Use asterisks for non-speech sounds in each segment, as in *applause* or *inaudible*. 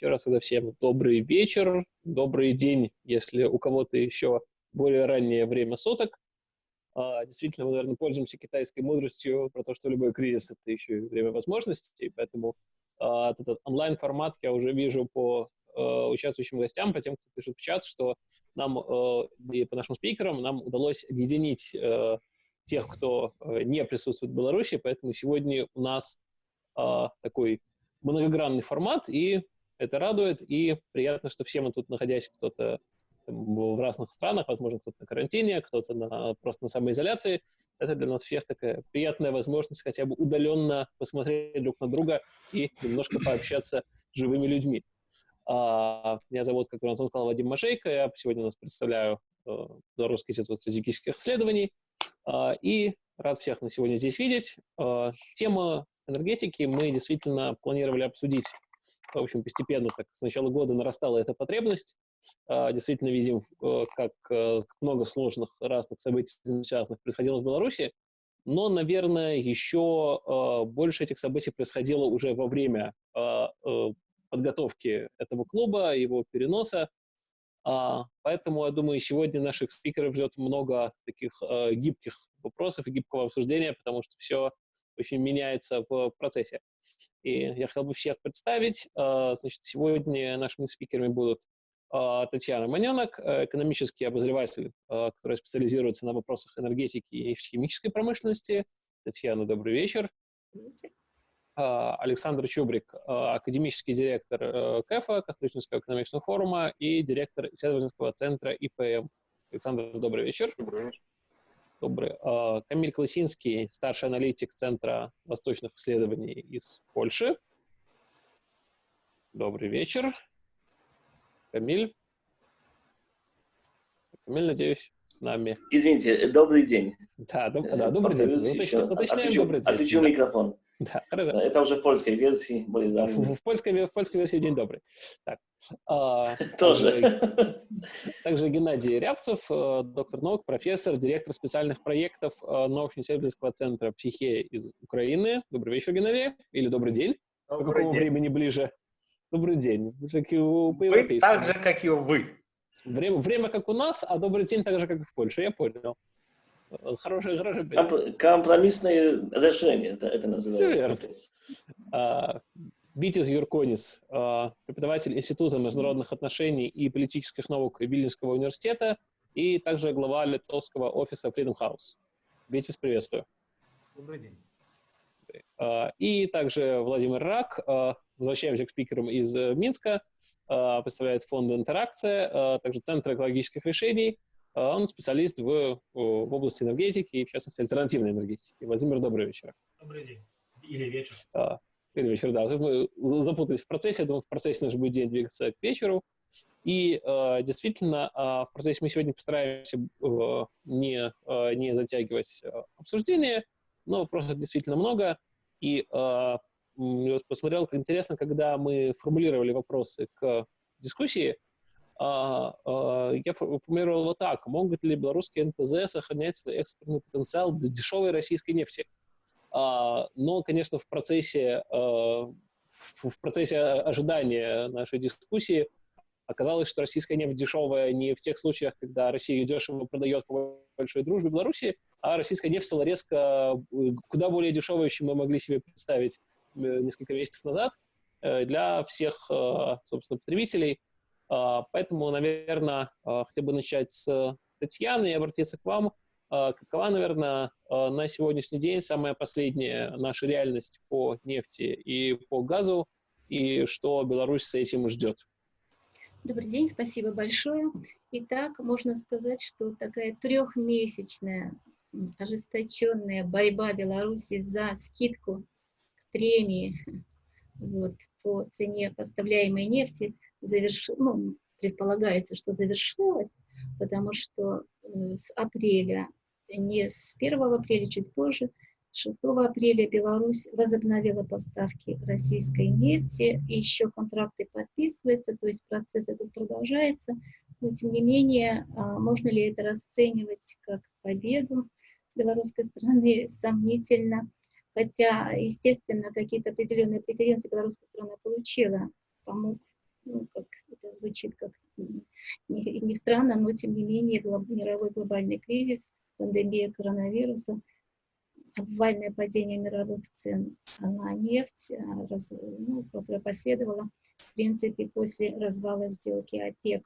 Еще раз тогда всем добрый вечер, добрый день, если у кого-то еще более раннее время суток. А, действительно, мы, наверное, пользуемся китайской мудростью про то, что любой кризис — это еще и время возможностей, поэтому а, этот онлайн-формат я уже вижу по а, участвующим гостям, по тем, кто пишет в чат, что нам и по нашим спикерам нам удалось объединить тех, кто не присутствует в Беларуси, поэтому сегодня у нас такой многогранный формат, и это радует, и приятно, что все мы тут, находясь кто-то в разных странах, возможно, кто-то на карантине, кто-то на, просто на самоизоляции. Это для нас всех такая приятная возможность хотя бы удаленно посмотреть друг на друга и немножко пообщаться с живыми людьми. А, меня зовут, как Антон сказал, Вадим Машейко. Я сегодня у нас представляю э, Белорусский институт стратегических исследований. А, и рад всех на сегодня здесь видеть. А, тема энергетики мы действительно планировали обсудить в общем, постепенно так с начала года нарастала эта потребность. А, действительно видим, э, как э, много сложных разных событий связанных происходило в Беларуси, но, наверное, еще э, больше этих событий происходило уже во время подготовки этого клуба, его переноса. А, поэтому, я думаю, сегодня наших спикеров ждет много таких гибких вопросов и гибкого обсуждения, потому что все очень меняется в процессе. И я хотел бы всех представить. А, значит, сегодня нашими спикерами будут а, Татьяна Маненок, э, экономический обозреватель, а, который специализируется на вопросах энергетики и химической промышленности. Татьяна, добрый вечер. Александр Чубрик, академический директор э, КЭФа, Костричинского экономического форума и директор исследовательского центра ИПМ. Александр, добрый вечер. Добрый вечер. Добрый. А, Камиль Класинский, старший аналитик Центра восточных исследований из Польши. Добрый вечер. Камиль. Камиль, надеюсь, с нами. Извините, добрый день. Да, доб да добрый день. Уточняем, отключу, добрый день. Отключу микрофон. *laughs* Да, хорошо. Это уже в польской версии. В, в, польской, в польской версии день добрый. Так. А, Тоже. Также, также Геннадий Рябцев, э, доктор наук, профессор, директор специальных проектов э, научно-исследовательского центра «Психея» из Украины. Добрый вечер, Геннадий. Или добрый день. Добрый По какому день. времени ближе? Добрый день. Как и у, вы так же, как и вы. Время, время как у нас, а добрый день так же, как и в Польше. Я понял. Хорошее, хорошее. Компромиссное решение, это, это называется. Все верно. А, Битис Юрконис, а, преподаватель Института международных отношений и политических наук Вильнюсского университета и также глава литовского офиса Freedom House. Битис, приветствую. Добрый день. А, и также Владимир Рак, возвращаемся к спикерам из Минска, представляет фонд «Интеракция», также Центр экологических решений, а он специалист в, в области энергетики и, в частности, альтернативной энергетики. Владимир, добрый вечер. Добрый день. Или вечер. А, или вечер, да. Мы запутались в процессе. Я думаю, в процессе наш будет день двигаться к вечеру. И э, действительно, э, в процессе мы сегодня постараемся э, не, э, не затягивать э, обсуждение, но вопросов действительно много. И э, я посмотрел, как интересно, когда мы формулировали вопросы к дискуссии, а, а, я формулировал вот так. Могут ли белорусские НПЗ сохранять свой экспортный потенциал без дешевой российской нефти? А, но, конечно, в процессе, в процессе ожидания нашей дискуссии оказалось, что российская нефть дешевая не в тех случаях, когда Россия дешево продает по большой дружбе Беларуси, а российская нефть стала резко куда более дешевой, чем мы могли себе представить э, несколько месяцев назад э, для всех, собственно, потребителей. А, поэтому, наверное, а, хотел бы начать с Татьяны и обратиться к вам. А, какова, наверное, на сегодняшний день самая последняя наша реальность по нефти и по газу, и что Беларусь с этим ждет? Добрый день, спасибо большое. Итак, можно сказать, что такая трехмесячная ожесточенная борьба Беларуси за скидку премии вот, по цене поставляемой нефти – заверш... ну, предполагается, что завершилась, потому что э, с апреля, не с 1 апреля, чуть позже, 6 апреля Беларусь возобновила поставки российской нефти, еще контракты подписываются, то есть процесс этот продолжается, но тем не менее, а, можно ли это расценивать как победу белорусской стороны, сомнительно, хотя, естественно, какие-то определенные преференции белорусская сторона получила, помог ну, как это звучит как не, не странно, но тем не менее глоб, мировой глобальный кризис, пандемия коронавируса, обвальное падение мировых цен на нефть, а, раз, ну, которое последовало, в принципе, после развала сделки ОПЕК.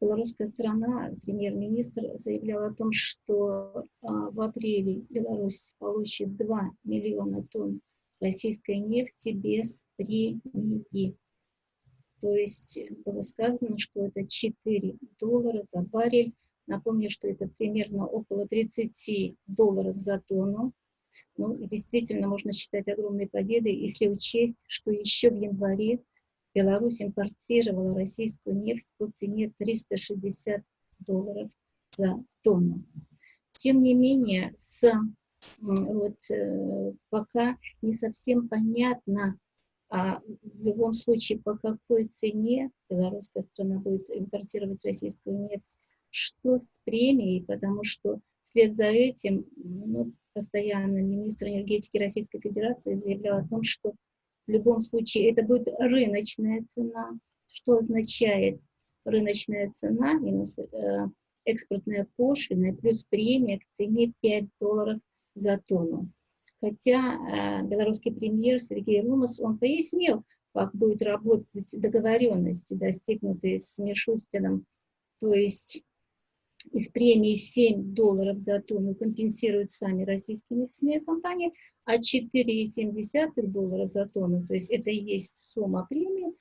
Белорусская страна, премьер-министр заявлял о том, что а, в апреле Беларусь получит 2 миллиона тонн российской нефти без премии. То есть было сказано, что это 4 доллара за баррель. Напомню, что это примерно около 30 долларов за тонну. Ну, действительно, можно считать огромной победой, если учесть, что еще в январе Беларусь импортировала российскую нефть по цене 360 долларов за тонну. Тем не менее, с, вот, э, пока не совсем понятно, а в любом случае, по какой цене белорусская страна будет импортировать российскую нефть, что с премией, потому что вслед за этим ну, постоянно министр энергетики Российской Федерации заявлял о том, что в любом случае это будет рыночная цена, что означает рыночная цена минус э, экспортная пошлина плюс премия к цене 5 долларов за тонну. Хотя э, белорусский премьер Сергей Румас, он пояснил, как будет работать договоренности, достигнутые с Мишустином, то есть из премии 7 долларов за тонну компенсируют сами российские нефтяные компании, а 4,7 доллара за тонну, то есть это и есть сумма премии,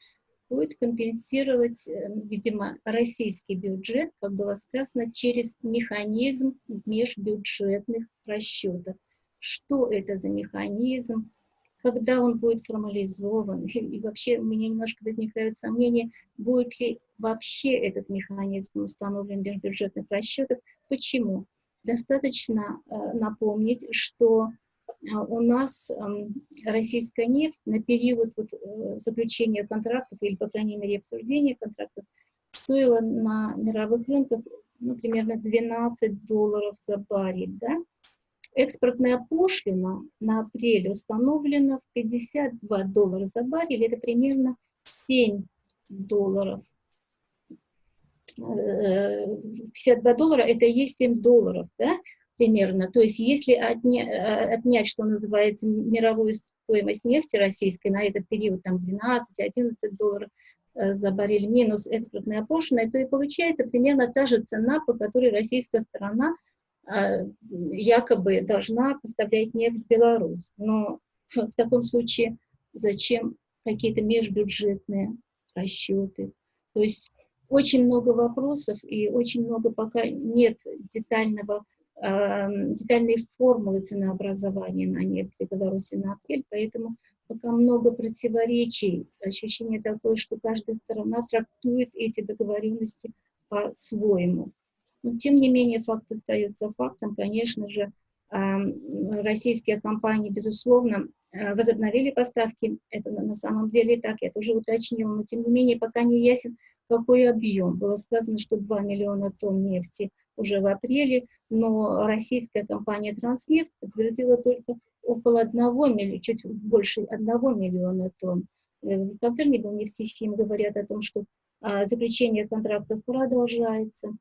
будет компенсировать, э, видимо, российский бюджет, как было сказано, через механизм межбюджетных расчетов что это за механизм, когда он будет формализован, *laughs* и вообще у меня немножко возникают сомнения, будет ли вообще этот механизм установлен в межбюджетных расчетах. Почему? Достаточно э, напомнить, что э, у нас э, российская нефть на период вот, э, заключения контрактов, или, по крайней мере, обсуждения контрактов, стоила на мировых рынках ну, примерно 12 долларов за баррель, да? Экспортная пошлина на апрель установлена в 52 доллара за баррель, это примерно 7 долларов. 52 э, доллара это и есть 7 долларов, да, примерно. То есть если отня, э, отнять, что называется, мировую стоимость нефти российской на этот период, там 12-11 долларов э, за баррель минус экспортная пошлина, то и получается примерно та же цена, по которой российская сторона якобы должна поставлять нефть в Беларусь. Но *laughs* в таком случае зачем какие-то межбюджетные расчеты? То есть очень много вопросов и очень много пока нет детального, э, детальной формулы ценообразования на нефть в Беларуси на апрель, поэтому пока много противоречий, ощущение такое, что каждая сторона трактует эти договоренности по-своему. Но, тем не менее, факт остается фактом. Конечно же, российские компании, безусловно, э, возобновили поставки. Это на самом деле так, я тоже уточнила. Но, тем не менее, пока не ясен, какой объем. Было сказано, что 2 миллиона тонн нефти уже в апреле, но российская компания «Транснефть» подтвердила только около 1 миллиона, чуть больше 1 миллиона тонн. Э, в концерне был «Нефтехим» говорят о том, что а, заключение контрактов продолжается.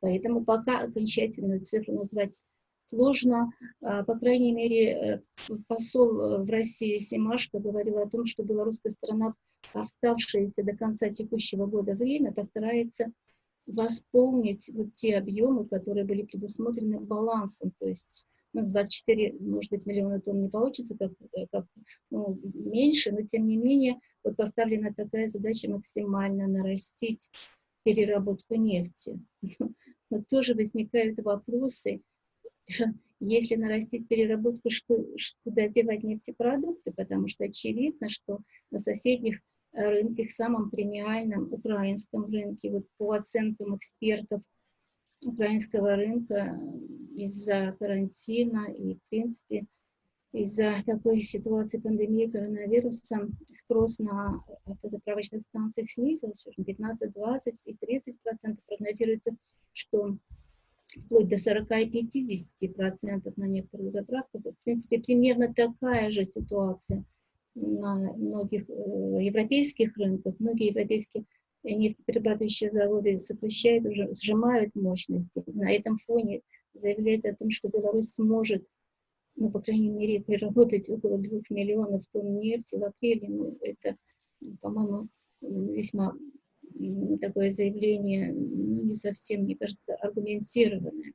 Поэтому пока окончательную цифру назвать сложно. А, по крайней мере, э, посол э, в России Симашко говорил о том, что белорусская сторона в оставшееся до конца текущего года время постарается восполнить вот те объемы, которые были предусмотрены балансом. То есть ну, 24, может быть, миллиона тонн не получится, как, э, как ну, меньше, но тем не менее вот поставлена такая задача максимально нарастить переработку нефти. *laughs* Но тоже возникают вопросы, *laughs* если нарастить переработку, куда девать нефтепродукты, потому что очевидно, что на соседних э, рынках, самом премиальном украинском рынке, вот по оценкам экспертов украинского рынка из-за карантина и, в принципе, из-за такой ситуации пандемии коронавируса спрос на автозаправочных станциях снизился, 15, 20 и 30 процентов. Прогнозируется, что вплоть до 40 и 50 процентов на некоторых заправках. В принципе, примерно такая же ситуация на многих э, европейских рынках. Многие европейские нефтеперерабатывающие заводы сокращают, уже сжимают мощности. На этом фоне заявлять о том, что Беларусь сможет, ну, по крайней мере, переработать около двух миллионов тонн нефти в апреле, ну, это, по-моему, весьма такое заявление ну, не совсем, мне кажется, аргументированное.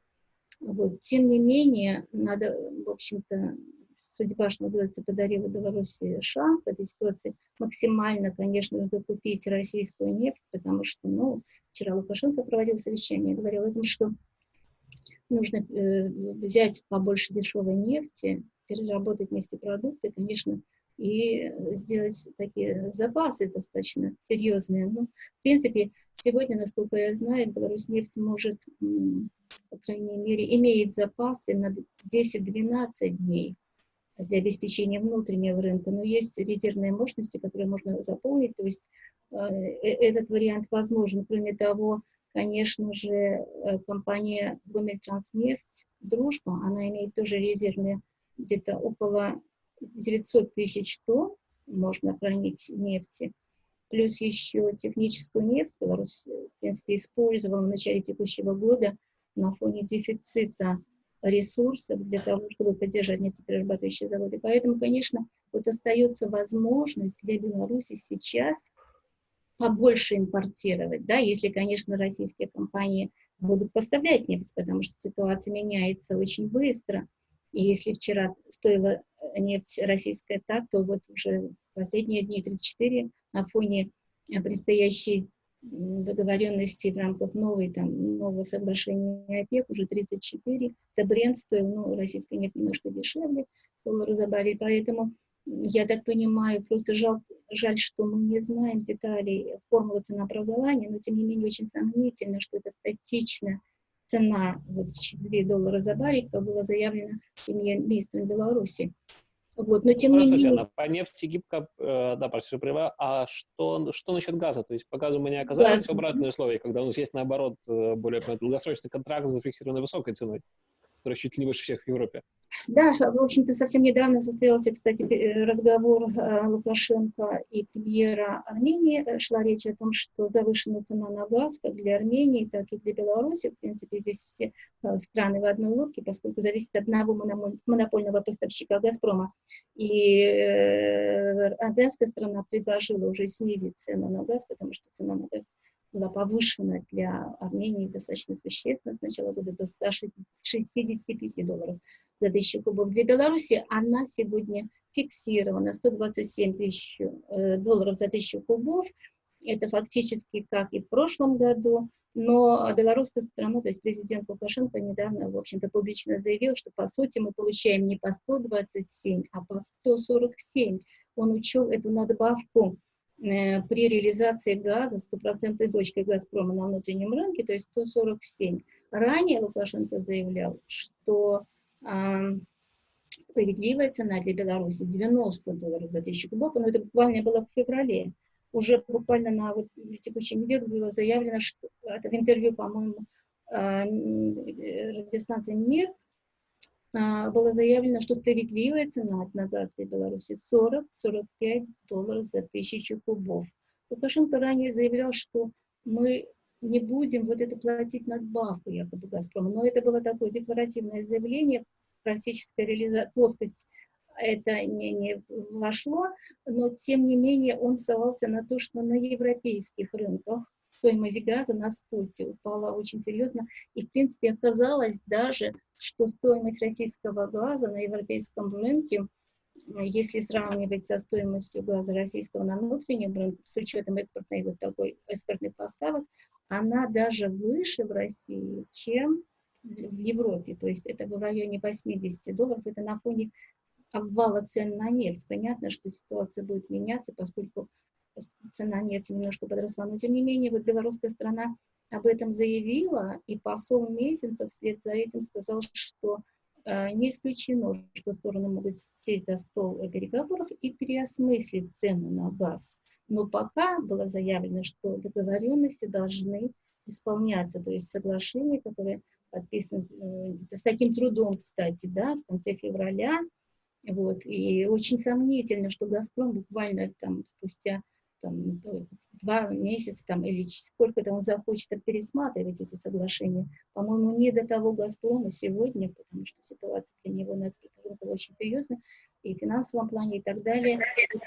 Вот. Тем не менее, надо, в общем-то, судьба, что называется, подарила Беларуси шанс в этой ситуации максимально, конечно, закупить российскую нефть, потому что, ну, вчера Лукашенко проводил совещание, говорил о том, что нужно э, взять побольше дешевой нефти, переработать нефтепродукты, конечно, и сделать такие запасы достаточно серьезные. Ну, в принципе, сегодня, насколько я знаю, Беларусь нефть может, по крайней мере, имеет запасы на 10-12 дней для обеспечения внутреннего рынка, но есть резервные мощности, которые можно заполнить, то есть э, э, этот вариант возможен. Кроме того, конечно же, э, компания Гомельтранснефть «Дружба», она имеет тоже резервные где-то около 900 тысяч тонн можно хранить нефти, плюс еще техническую нефть Беларусь, в принципе, использовала в начале текущего года на фоне дефицита ресурсов для того, чтобы поддержать нефтеперерабатывающие заводы. Поэтому, конечно, вот остается возможность для Беларуси сейчас побольше импортировать, да, если, конечно, российские компании будут поставлять нефть, потому что ситуация меняется очень быстро. И если вчера стоила нефть российская так, то вот уже последние дни 34 на фоне предстоящей договоренности в рамках новой, там, нового соглашения ОПЕК, уже 34. Это бренд стоил, ну, российская нефть немножко дешевле, доллара за баррель, поэтому я так понимаю, просто жаль, жаль, что мы не знаем деталей формулы ценообразования, но тем не менее очень сомнительно, что это статичная цена, вот 4 доллара за баррель, как было заявлено премьер-министром Беларуси. Вот, но тем Просто, не менее... По нефти гибко, э, да, простите, права, а что, что насчет газа? То есть по газу мы не оказались да. в обратной условии, когда у нас есть, наоборот, э, более долгосрочный контракт с зафиксированной высокой ценой, которая чуть ли не выше всех в Европе. Да, в общем-то, совсем недавно состоялся, кстати, разговор э, Лукашенко и премьера Армении. Э, шла речь о том, что завышена цена на газ как для Армении, так и для Беларуси. В принципе, здесь все э, страны в одной лодке, поскольку зависит от одного монопольного поставщика «Газпрома». И армянская страна предложила уже снизить цену на газ, потому что цена на газ была повышена для Армении достаточно существенно с начала года до 165 долларов за тысячу кубов. Для Беларуси она сегодня фиксирована 127 тысяч э, долларов за тысячу кубов. Это фактически как и в прошлом году, но белорусская страна, то есть президент Лукашенко недавно, в общем-то, публично заявил, что по сути мы получаем не по 127, а по 147. Он учел эту надбавку при реализации газа стопроцентной дочкой «Газпрома» на внутреннем рынке, то есть 147. Ранее Лукашенко заявлял, что справедливая цена для Беларуси 90 долларов за тысячу кубов, но это буквально было в феврале. Уже буквально на вот, текущей неделе было заявлено, что это в интервью, по-моему, радиостанции «Мир», а, было заявлено, что справедливая цена на газ для Беларуси 40-45 долларов за тысячу кубов. Лукашенко ранее заявлял, что мы не будем вот это платить надбавку якобы Газпрома. Но это было такое декларативное заявление, практическая реализация, плоскость это не, не вошло, но тем не менее он ссылался на то, что на европейских рынках стоимость газа на споте упала очень серьезно, и в принципе оказалось даже, что стоимость российского газа на европейском рынке если сравнивать со стоимостью газа российского на внутреннем рынке, с учетом экспортной вот такой экспортных поставок, она даже выше в России, чем в Европе. То есть это в районе 80 долларов. Это на фоне обвала цен на нефть. Понятно, что ситуация будет меняться, поскольку цена нефти немножко подросла. Но тем не менее, вот белорусская страна об этом заявила, и посол Мезенцев вслед за этим сказал, что Э, не исключено, что стороны могут сесть за стол переговоров и переосмыслить цену на газ. Но пока было заявлено, что договоренности должны исполняться, то есть соглашение, которое подписано э, с таким трудом, кстати, да, в конце февраля, Вот. И очень сомнительно, что «Газпром» буквально там спустя там, два месяца там, или сколько-то он захочет пересматривать эти соглашения. По-моему, не до того «Газпрома» сегодня, потому что ситуация для него на экспортном рынке очень серьезная, и в финансовом плане, и так далее.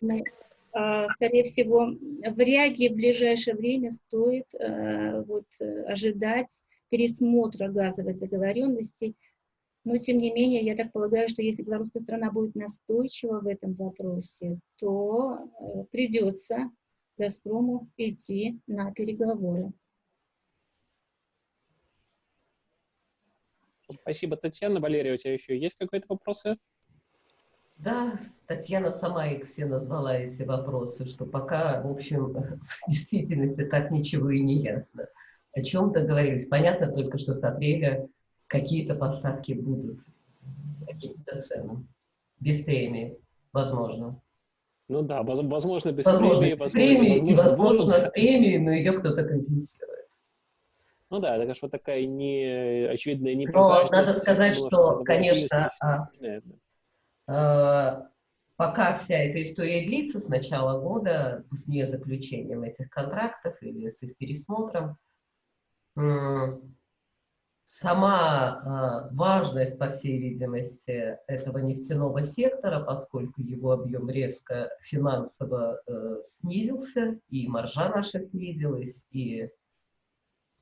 Поэтому, а, скорее всего, вряд ли в ближайшее время стоит э, вот, ожидать пересмотра газовой договоренности. Но, тем не менее, я так полагаю, что если белорусская страна будет настойчива в этом вопросе, то э, придется «Газпрому» идти на переговоры. Спасибо, Татьяна. Валерия, у тебя еще есть какие-то вопросы? Да, Татьяна сама их все назвала, эти вопросы, что пока, в общем, *laughs* в действительности так ничего и не ясно. О чем договорились? Понятно только, что с апреля какие-то поставки будут, какие-то цены. Без премии, возможно. Ну да, возможно, без возможно, премии. Без премии, возможно, возможно с премией, но ее кто-то компенсирует. Ну да, это, конечно, такая не очевидная непрозрачность. Но надо сказать, что, что конечно, а, пока вся эта история длится с начала года, с не заключением этих контрактов или с их пересмотром, Сама э, важность, по всей видимости, этого нефтяного сектора, поскольку его объем резко финансово э, снизился, и маржа наша снизилась, и,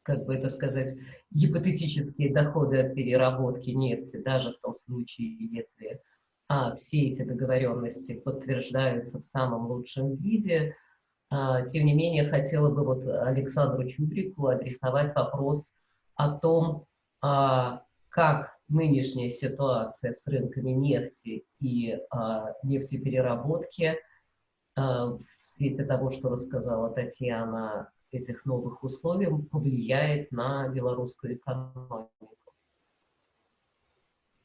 как бы это сказать, гипотетические доходы от переработки нефти, даже в том случае, если а, все эти договоренности подтверждаются в самом лучшем виде, а, тем не менее, хотела бы вот Александру Чубрику адресовать вопрос о том, а, как нынешняя ситуация с рынками нефти и а, нефтепереработки а, в свете того, что рассказала Татьяна, этих новых условий повлияет на белорусскую экономику.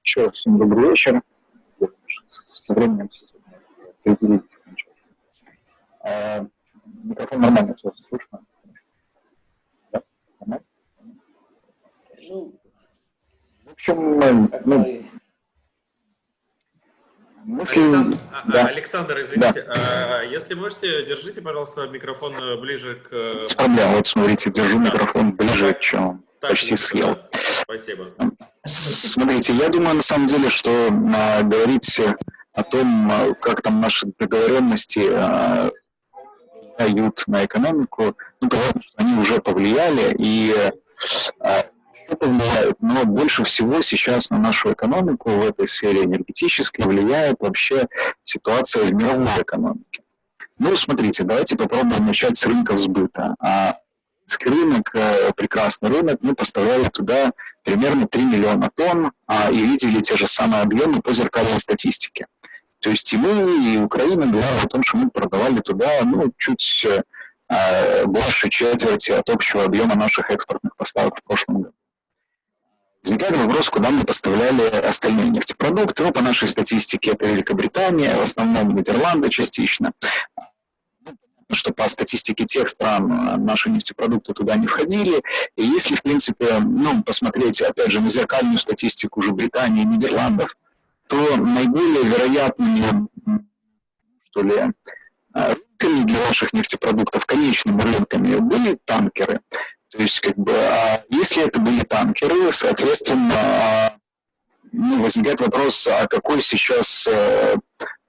Еще раз всем добрый вечер. Со временем определить. Микрофон нормально все слышно? Да? Нормально? Ну, общем, ну, мысли... Александр, а, да. Александр извините, да. а, если можете, держите, пожалуйста, микрофон ближе к... Без проблем, вот смотрите, держу да. микрофон ближе, да. чем так, почти съел. Спасибо. Смотрите, я думаю, на самом деле, что а, говорить о том, а, как там наши договоренности а, дают на экономику, ну, понятно, что они уже повлияли, и а, повлияют, но больше всего сейчас на нашу экономику в этой сфере энергетической влияет вообще ситуация в мировой экономике. Ну, смотрите, давайте попробуем начать с рынков сбыта. А рынок, э, прекрасный рынок, мы поставляли туда примерно 3 миллиона тонн а, и видели те же самые объемы по зеркальной статистике. То есть и мы, и Украина говорили о том, что мы продавали туда ну, чуть э, больше четверти от общего объема наших экспортных поставок в прошлом году. Возникает вопрос, куда мы поставляли остальные нефтепродукты. Ну, по нашей статистике, это Великобритания, в основном Нидерланды частично. Что по статистике тех стран э, наши нефтепродукты туда не входили. И если, в принципе, ну, посмотреть, опять же, на зеркальную статистику уже Британии и Нидерландов, то наиболее вероятными, что ли, э, рынками для наших нефтепродуктов, конечными рынками, были танкеры. То есть, как бы, а если это были танкеры, соответственно, ну, возникает вопрос, а какой сейчас, э,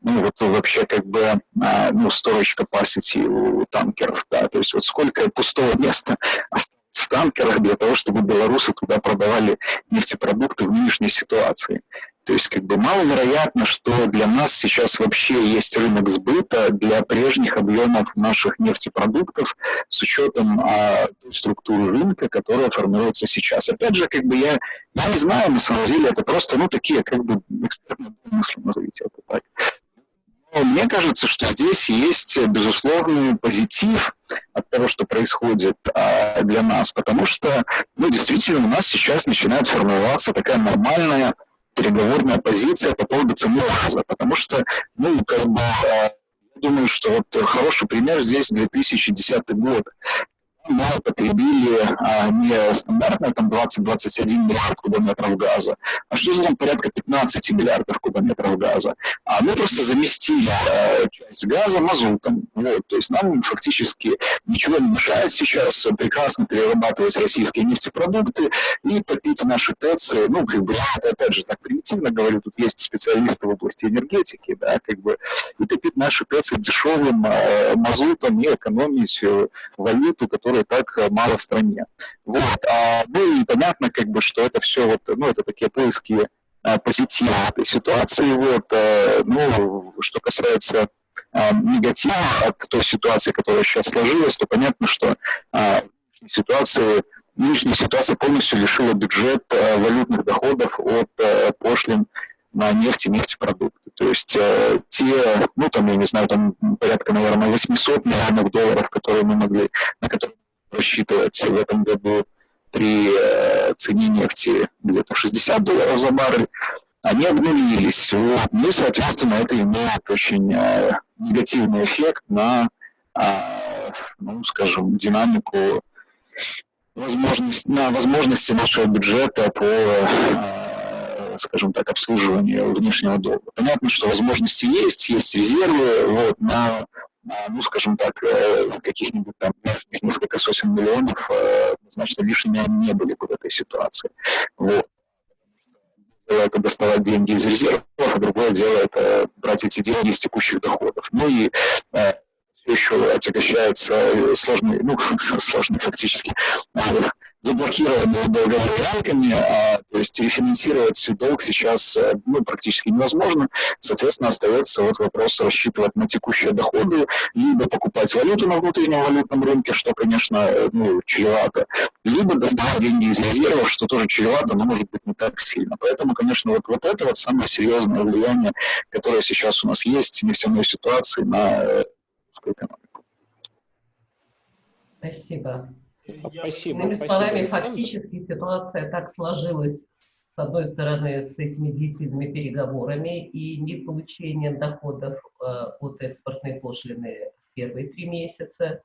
ну, вот вообще, как бы, а, ну, storage capacity у танкеров, да, то есть вот сколько пустого места *laughs* осталось в танкерах для того, чтобы белорусы туда продавали нефтепродукты в нынешней ситуации. То есть как бы маловероятно, что для нас сейчас вообще есть рынок сбыта для прежних объемов наших нефтепродуктов с учетом а, структуры рынка, которая формируется сейчас. Опять же, как бы я, я не знаю, на самом деле, это просто, ну, такие, как бы, экспертные мысли, назовите это так. Но мне кажется, что здесь есть безусловный позитив от того, что происходит а, для нас, потому что, ну, действительно, у нас сейчас начинает формироваться такая нормальная переговорная позиция по поводу цены газа, потому что, ну, как бы, а, я думаю, что вот хороший пример здесь 2010 год. Мы потребили а, не стандартные там 20-21 миллиард кубометров газа, а что за порядка 15 миллиардов кубометров газа. А мы просто заместили а, часть газа мазутом. Вот, то есть нам фактически ничего не мешает сейчас прекрасно перерабатывать российские нефтепродукты и топить наши ТЭЦы. Ну, как бы, опять же так примитивно говорю, тут есть специалисты в области энергетики, да, как бы, и топить наши ТЭЦы дешевым э, мазутом и экономить валюту, которая так мало в стране. Вот. А, ну и понятно, как бы, что это все вот, ну, это такие поиски а, позитива этой ситуации. Вот, а, ну, что касается а, негатива от той ситуации, которая сейчас сложилась, то понятно, что а, ситуации нынешняя ситуация полностью лишила бюджет а, валютных доходов от а, пошлин на нефть и нефтепродукты. То есть э, те, ну там, я не знаю, там порядка, наверное, 800 миллионов долларов, которые мы могли, на которые рассчитывать в этом году при э, цене нефти где-то 60 долларов за баррель, они обнулились. Ну и, соответственно, это имеет очень э, негативный эффект на, э, ну, скажем, динамику возможность, на возможности нашего бюджета по скажем так, обслуживанию внешнего долга. Понятно, что возможности есть, есть резервы, вот, но, ну, скажем так, э, каких-нибудь там несколько сотен миллионов э, значит, лишними не были бы в этой ситуации. Вот. Это доставать деньги из резервов, а другое дело это брать эти деньги из текущих доходов. Ну и э, еще отягощается сложный, ну, *laughs* сложный фактически заблокированными долговыми рамками, а, то есть рефинансировать долг сейчас э, ну, практически невозможно. Соответственно, остается вот вопрос рассчитывать на текущие доходы, либо покупать валюту на внутреннем валютном рынке, что, конечно, э, ну, чревато, либо доставать деньги из резервов, что тоже чревато, но может быть не так сильно. Поэтому, конечно, вот, вот это вот самое серьезное влияние, которое сейчас у нас есть нефтяной ситуации на экономику. Спасибо. Спасибо. Иными словами, фактически ситуация так сложилась, с одной стороны, с этими длительными переговорами и не получением доходов э, от экспортной пошлины в первые три месяца.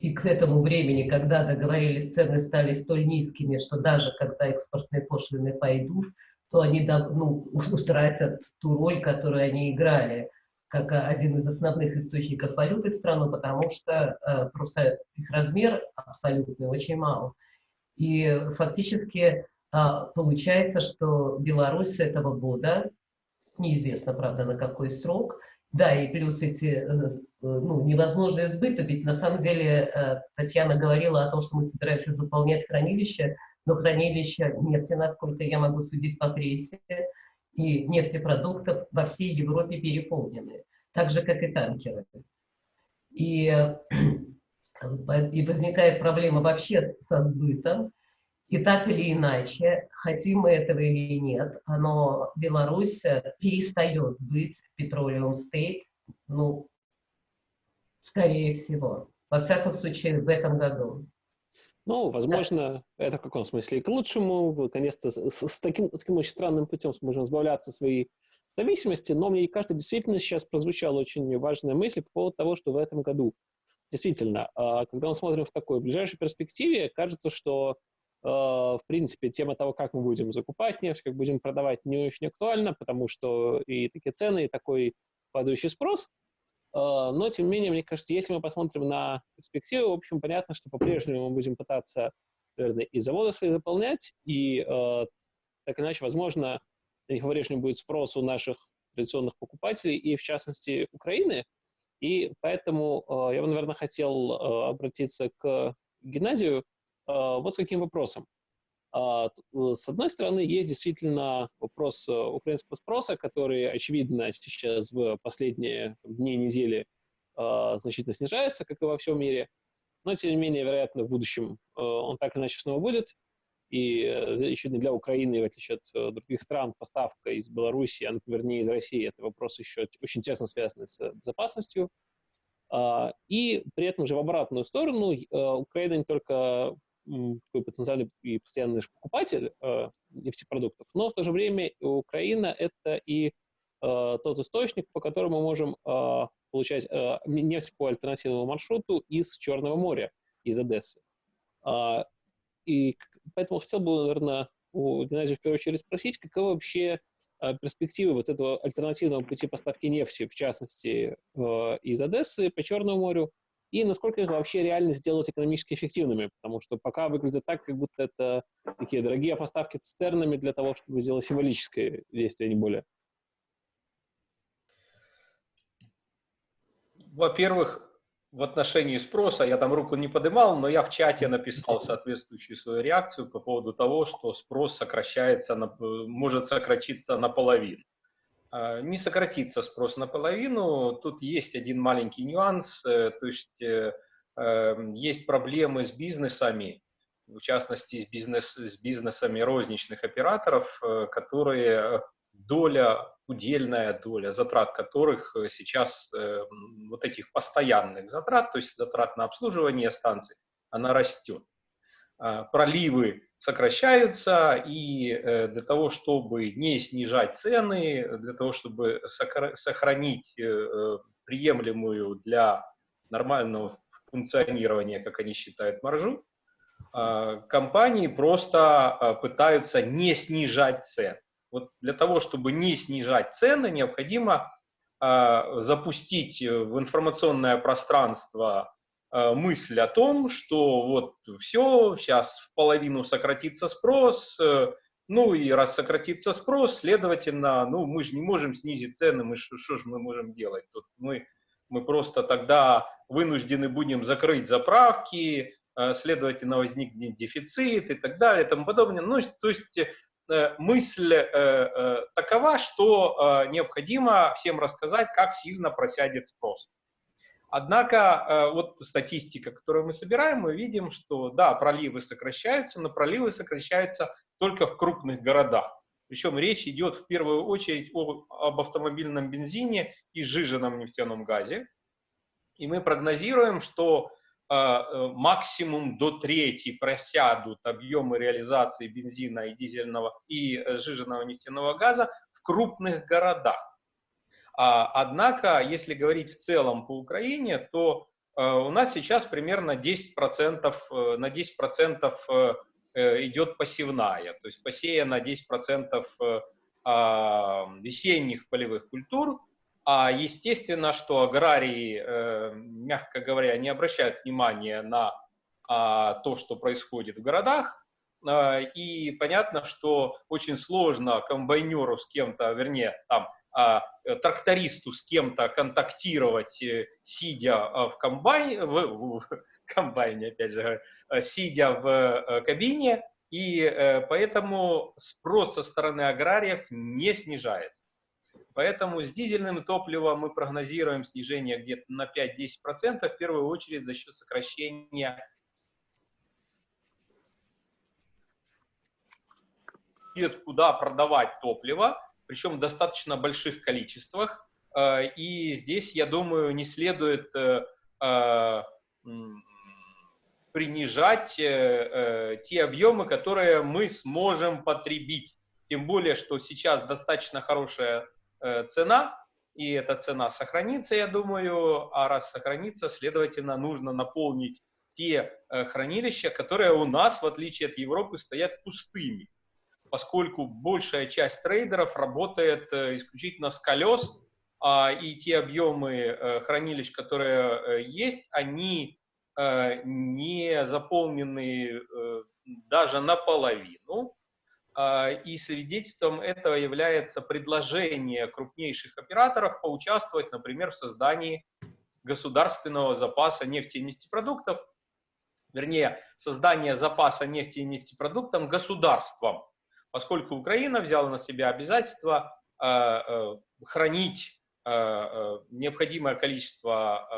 И к этому времени, когда договорились, цены стали столь низкими, что даже когда экспортные пошлины пойдут, то они ну, *laughs* утратят ту роль, которую они играли как один из основных источников валюты в страну, потому что э, просто их размер абсолютный очень мал. И фактически э, получается, что Беларусь с этого года, неизвестно, правда, на какой срок, да, и плюс эти, э, ну, невозможно сбыта, ведь на самом деле э, Татьяна говорила о том, что мы собираемся заполнять хранилище, но хранилище нефти, насколько я могу судить по прессе, и нефтепродуктов во всей Европе переполнены, так же, как и танкеры. И, *clears throat* и возникает проблема вообще со сбытом, и так или иначе, хотим мы этого или нет, но Беларусь перестает быть petroleum state, ну, скорее всего. Во всяком случае, в этом году. Ну, возможно, да. это в каком смысле и к лучшему. Наконец-то с, с, таким, с таким очень странным путем сможем избавляться от своей зависимости. Но мне кажется, действительно сейчас прозвучала очень важная мысль по поводу того, что в этом году действительно, а, когда мы смотрим в такой ближайшей перспективе, кажется, что а, в принципе, тема того, как мы будем закупать нефть, как будем продавать, не очень актуальна, потому что и такие цены, и такой падающий спрос. А, но, тем не менее, мне кажется, если мы посмотрим на перспективу, в общем, понятно, что по-прежнему мы будем пытаться, наверное, и заводы свои заполнять, и э, так иначе, возможно, на них по-прежнему будет спрос у наших традиционных покупателей, и в частности Украины. И поэтому э, я бы, наверное, хотел э, обратиться к Геннадию э, вот с каким вопросом. А, э, с одной стороны, есть действительно вопрос э, украинского спроса, который, очевидно, сейчас в последние дни недели а, значительно снижается, как и во всем мире. Но, тем не менее, вероятно, в будущем э, он так или иначе снова будет. И еще не для Украины, в отличие от других стран, поставка из Беларуси, а, например, не из России, это вопрос еще очень тесно связанный с безопасностью. А, и при этом же в обратную сторону Украина не только такой потенциальный и постоянный покупатель э, нефтепродуктов, но в то же время Украина – это и э, тот источник, по которому мы можем э, получать э, нефть по альтернативному маршруту из Черного моря. из Одессы. А, и поэтому хотел бы, наверное, у Геннадия в первую очередь спросить, каковы вообще а, перспективы вот этого альтернативного пути поставки нефти, в частности, из Одессы по Черному морю, и насколько их вообще реально сделать экономически эффективными, потому что пока выглядит так, как будто это такие дорогие поставки цистернами для того, чтобы сделать символическое действие, а не более. Во-первых, в отношении спроса, я там руку не поднимал, но я в чате написал соответствующую свою реакцию по поводу того, что спрос сокращается, может сократиться наполовину. А, не сократится спрос наполовину. Тут есть один маленький нюанс, э, то есть э, эм, есть проблемы с бизнесами, в частности с, бизнес, с бизнесами розничных операторов, э, которые доля, удельная доля затрат которых сейчас, вот этих постоянных затрат, то есть затрат на обслуживание станций, она растет. А, проливы сокращаются, и э, для того, чтобы не снижать цены, для того, чтобы сохранить э, э, приемлемую для нормального функционирования, как они считают, маржу, а, компании просто а, пытаются не снижать цен. Вот для того, чтобы не снижать цены, необходимо запустить в информационное пространство мысль о том, что вот все, сейчас в половину сократится спрос, э, ну и раз сократится спрос, следовательно, ну мы же не можем снизить цены, мы что же мы можем делать? Тут мы, мы просто тогда вынуждены будем закрыть заправки, э, следовательно, возникнет дефицит и так далее и тому подобное. Ну, то есть мысль такова, что необходимо всем рассказать, как сильно просядет спрос. Однако э, вот статистика, которую мы собираем, мы видим, что да, проливы сокращаются, но проливы сокращаются только в крупных городах. Причем речь идет в первую очередь о, об автомобильном бензине и сжиженном нефтяном газе. И мы прогнозируем, что э, э максимум до трети просядут объемы реализации бензина и дизельного и э, сжиженного нефтяного газа в крупных городах. А, однако, если говорить в целом по Украине, то э, у нас сейчас примерно 10%, э, на 10% э, идет посевная, то есть посеяно 10% а, весенних полевых культур, а естественно, что аграрии, мягко говоря, не обращают внимания на а, то, что происходит в городах, и понятно, что очень сложно комбайнеру с кем-то, вернее, там, а, э, трактористу с кем-то контактировать, э, сидя а, в комбайне, в, в комбайне, опять же, э, сидя в кабине, и поэтому спрос со стороны аграриев не снижается. Поэтому с дизельным топливом мы прогнозируем снижение где-то на 5-10%, в первую очередь за счет сокращения куда продавать топливо, причем в достаточно больших количествах. Э, и здесь, я думаю, не следует э, э, принижать те объемы, которые мы сможем потребить. Тем более, что сейчас достаточно хорошая цена, и эта цена сохранится, я думаю, а раз сохранится, следовательно, нужно наполнить те хранилища, которые у нас, в отличие от Европы, стоят пустыми поскольку большая часть трейдеров работает э, исключительно с колес, а, и те объемы э, хранилищ, которые э, есть, они не заполнены даже наполовину. А, и свидетельством этого является предложение крупнейших операторов поучаствовать, например, в создании государственного запаса нефти и нефтепродуктов, вернее, создание запаса нефти и нефтепродуктов государством поскольку Украина взяла на себя обязательство э, э, хранить э, необходимое количество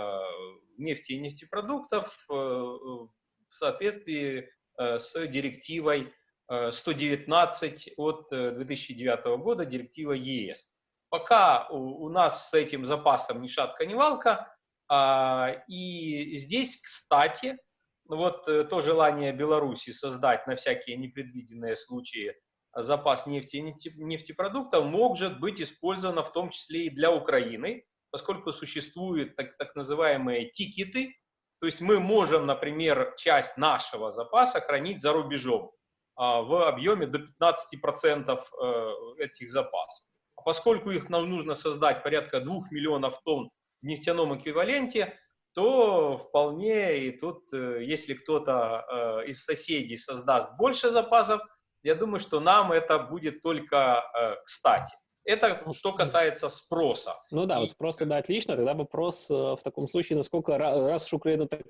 нефти и нефтепродуктов в соответствии с директивой 119 от 2009 года, директива ЕС. Пока у нас с этим запасом ни шатка, ни валка, а, и здесь, кстати, вот то желание Беларуси создать на всякие непредвиденные случаи запас нефти и нефтепродуктов может быть использовано в том числе и для Украины, поскольку существуют так, так называемые тикеты, То есть мы можем, например, часть нашего запаса хранить за рубежом а, в объеме до 15% э, этих запасов. А поскольку их нам нужно создать порядка 2 миллионов тонн в нефтяном эквиваленте, то вполне и тут, э, если кто-то э, из соседей создаст больше запасов, я думаю, что нам это будет только кстати. Это что касается спроса. Ну да, вот спрос да, отлично. Тогда вопрос в таком случае, насколько раз уж Украина так,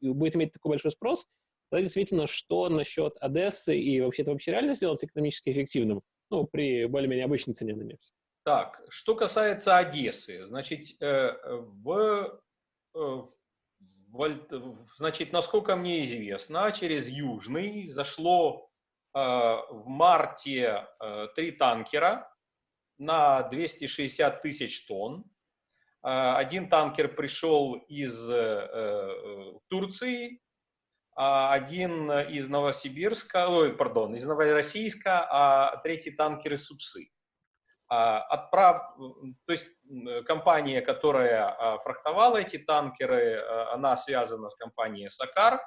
будет иметь такой большой спрос, Тогда действительно, что насчет Одессы и вообще это вообще реально сделать экономически эффективным? Ну, при более-менее обычной цене на нефть. Так, что касается Одессы, значит, э, в, э, в, значит, насколько мне известно, через Южный зашло э, в марте три танкера на 260 тысяч тонн. Один танкер пришел из Турции, а, один из Новосибирска, ой, пардон, из Новороссийска, а третий танкер из Супсы. А, отправ... То есть компания, которая фрахтовала эти танкеры, она связана с компанией Сакар.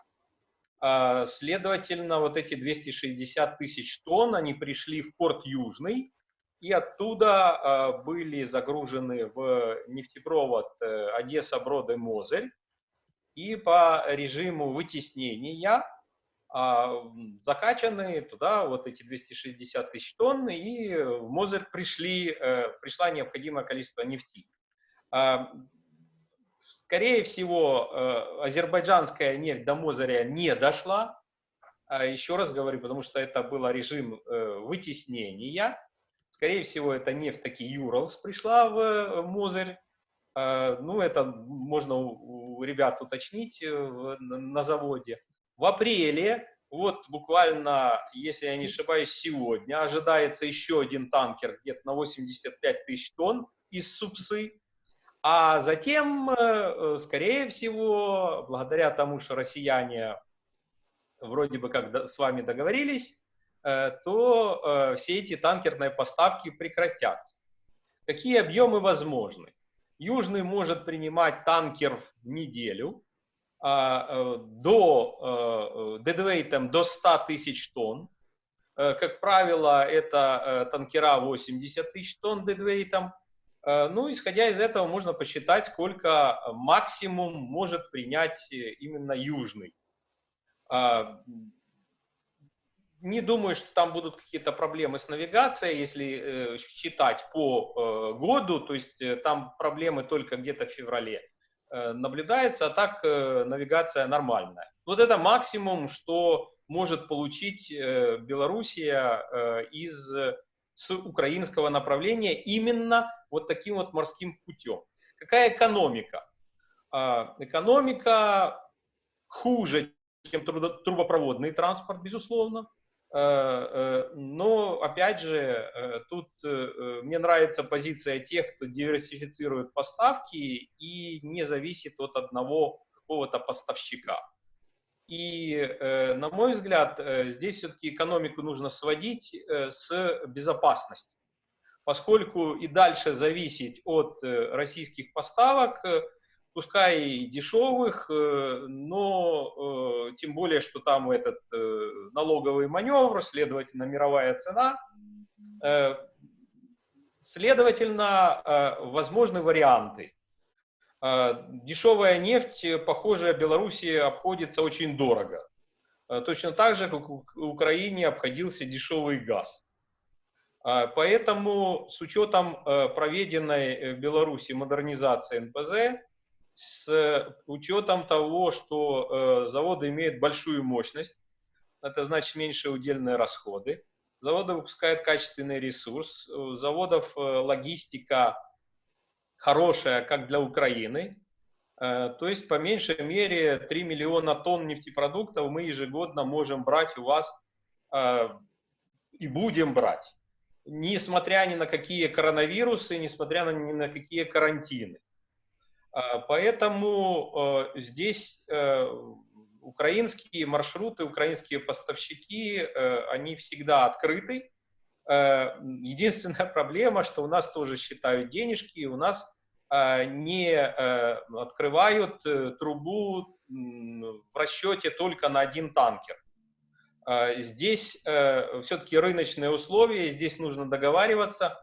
Следовательно, вот эти 260 тысяч тонн, они пришли в порт Южный, и оттуда были загружены в нефтепровод э, Одесса-Броды-Мозырь и по режиму вытеснения а, закачаны туда вот эти 260 тысяч тонн, и в Мозер пришли, э, пришла необходимое количество нефти. Скорее всего, э, азербайджанская нефть до Мозыря не дошла. А еще раз говорю, потому что это был режим э, вытеснения. Скорее всего, эта нефть таки Юралс пришла в Мозырь. Э, ну, это можно у ребят уточнить на заводе. В апреле, вот буквально, если я не ошибаюсь, сегодня ожидается еще один танкер где-то на 85 тысяч тонн из Супсы. А затем, э, скорее всего, благодаря тому, что россияне вроде бы как с вами договорились, то все эти танкерные поставки прекратятся. Какие объемы возможны? Южный может принимать танкер в неделю а, э, до э, дедвейтом до 100 тысяч тонн. Э, как правило, это танкера 80 тысяч тонн дедвейтом. Ну, исходя из этого, можно посчитать, сколько максимум может принять именно Южный. А, не думаю, что там будут какие-то проблемы с навигацией, если э, считать по э, году, то есть э, там проблемы только где-то в феврале э, наблюдается, а так э, навигация нормальная. Вот это максимум, что может получить э, Белоруссия э, из с украинского направления именно вот таким вот морским путем. Какая экономика? Э, экономика хуже, чем трубопроводный транспорт, безусловно. Э, э, но, опять же, э, тут мне нравится позиция тех, кто диверсифицирует поставки и не зависит от одного какого-то поставщика. И, на мой взгляд, здесь все-таки экономику нужно сводить с безопасностью. Поскольку и дальше зависеть от российских поставок пускай дешевых, э, но э, тем более, что там этот э, налоговый маневр, следовательно, мировая цена. Следовательно, возможны варианты. Дешевая нефть, похоже, Беларуси обходится очень дорого. Точно так же, как Украине обходился дешевый газ. Поэтому с учетом проведенной в Беларуси модернизации НПЗ, с учетом того, что э, заводы имеют большую мощность, это значит меньше удельные расходы, заводы выпускают качественный ресурс, у заводов э, логистика хорошая, как для Украины, э, то есть по меньшей мере 3 миллиона тонн нефтепродуктов мы ежегодно можем брать у вас э, и будем брать, несмотря ни на какие коронавирусы, несмотря ни на какие карантины. А, поэтому э, здесь э, украинские маршруты, украинские поставщики, э, они всегда открыты. Единственная *laughs* проблема, что у нас тоже считают денежки, и у нас не открывают трубу в расчете только на один танкер. Здесь все-таки рыночные условия, здесь нужно договариваться.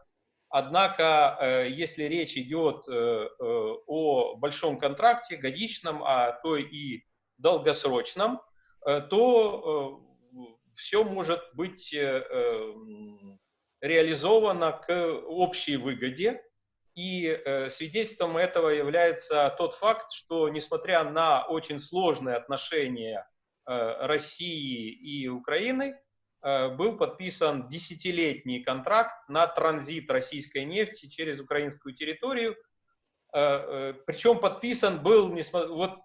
Однако, если речь идет о большом контракте, годичном, а то и долгосрочном, то все может быть реализовано к общей выгоде. И э, свидетельством этого является тот факт, что несмотря на очень сложные отношения э, России и Украины, э, был подписан десятилетний контракт на транзит российской нефти через украинскую территорию. Э, э, причем подписан был вот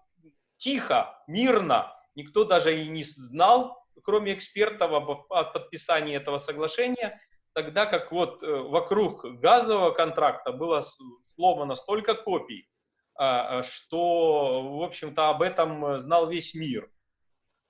тихо, мирно, никто даже и не знал, кроме экспертов, о подписании этого соглашения тогда как вот э, вокруг газового контракта было сломано столько копий, что, в общем-то, об этом знал весь мир.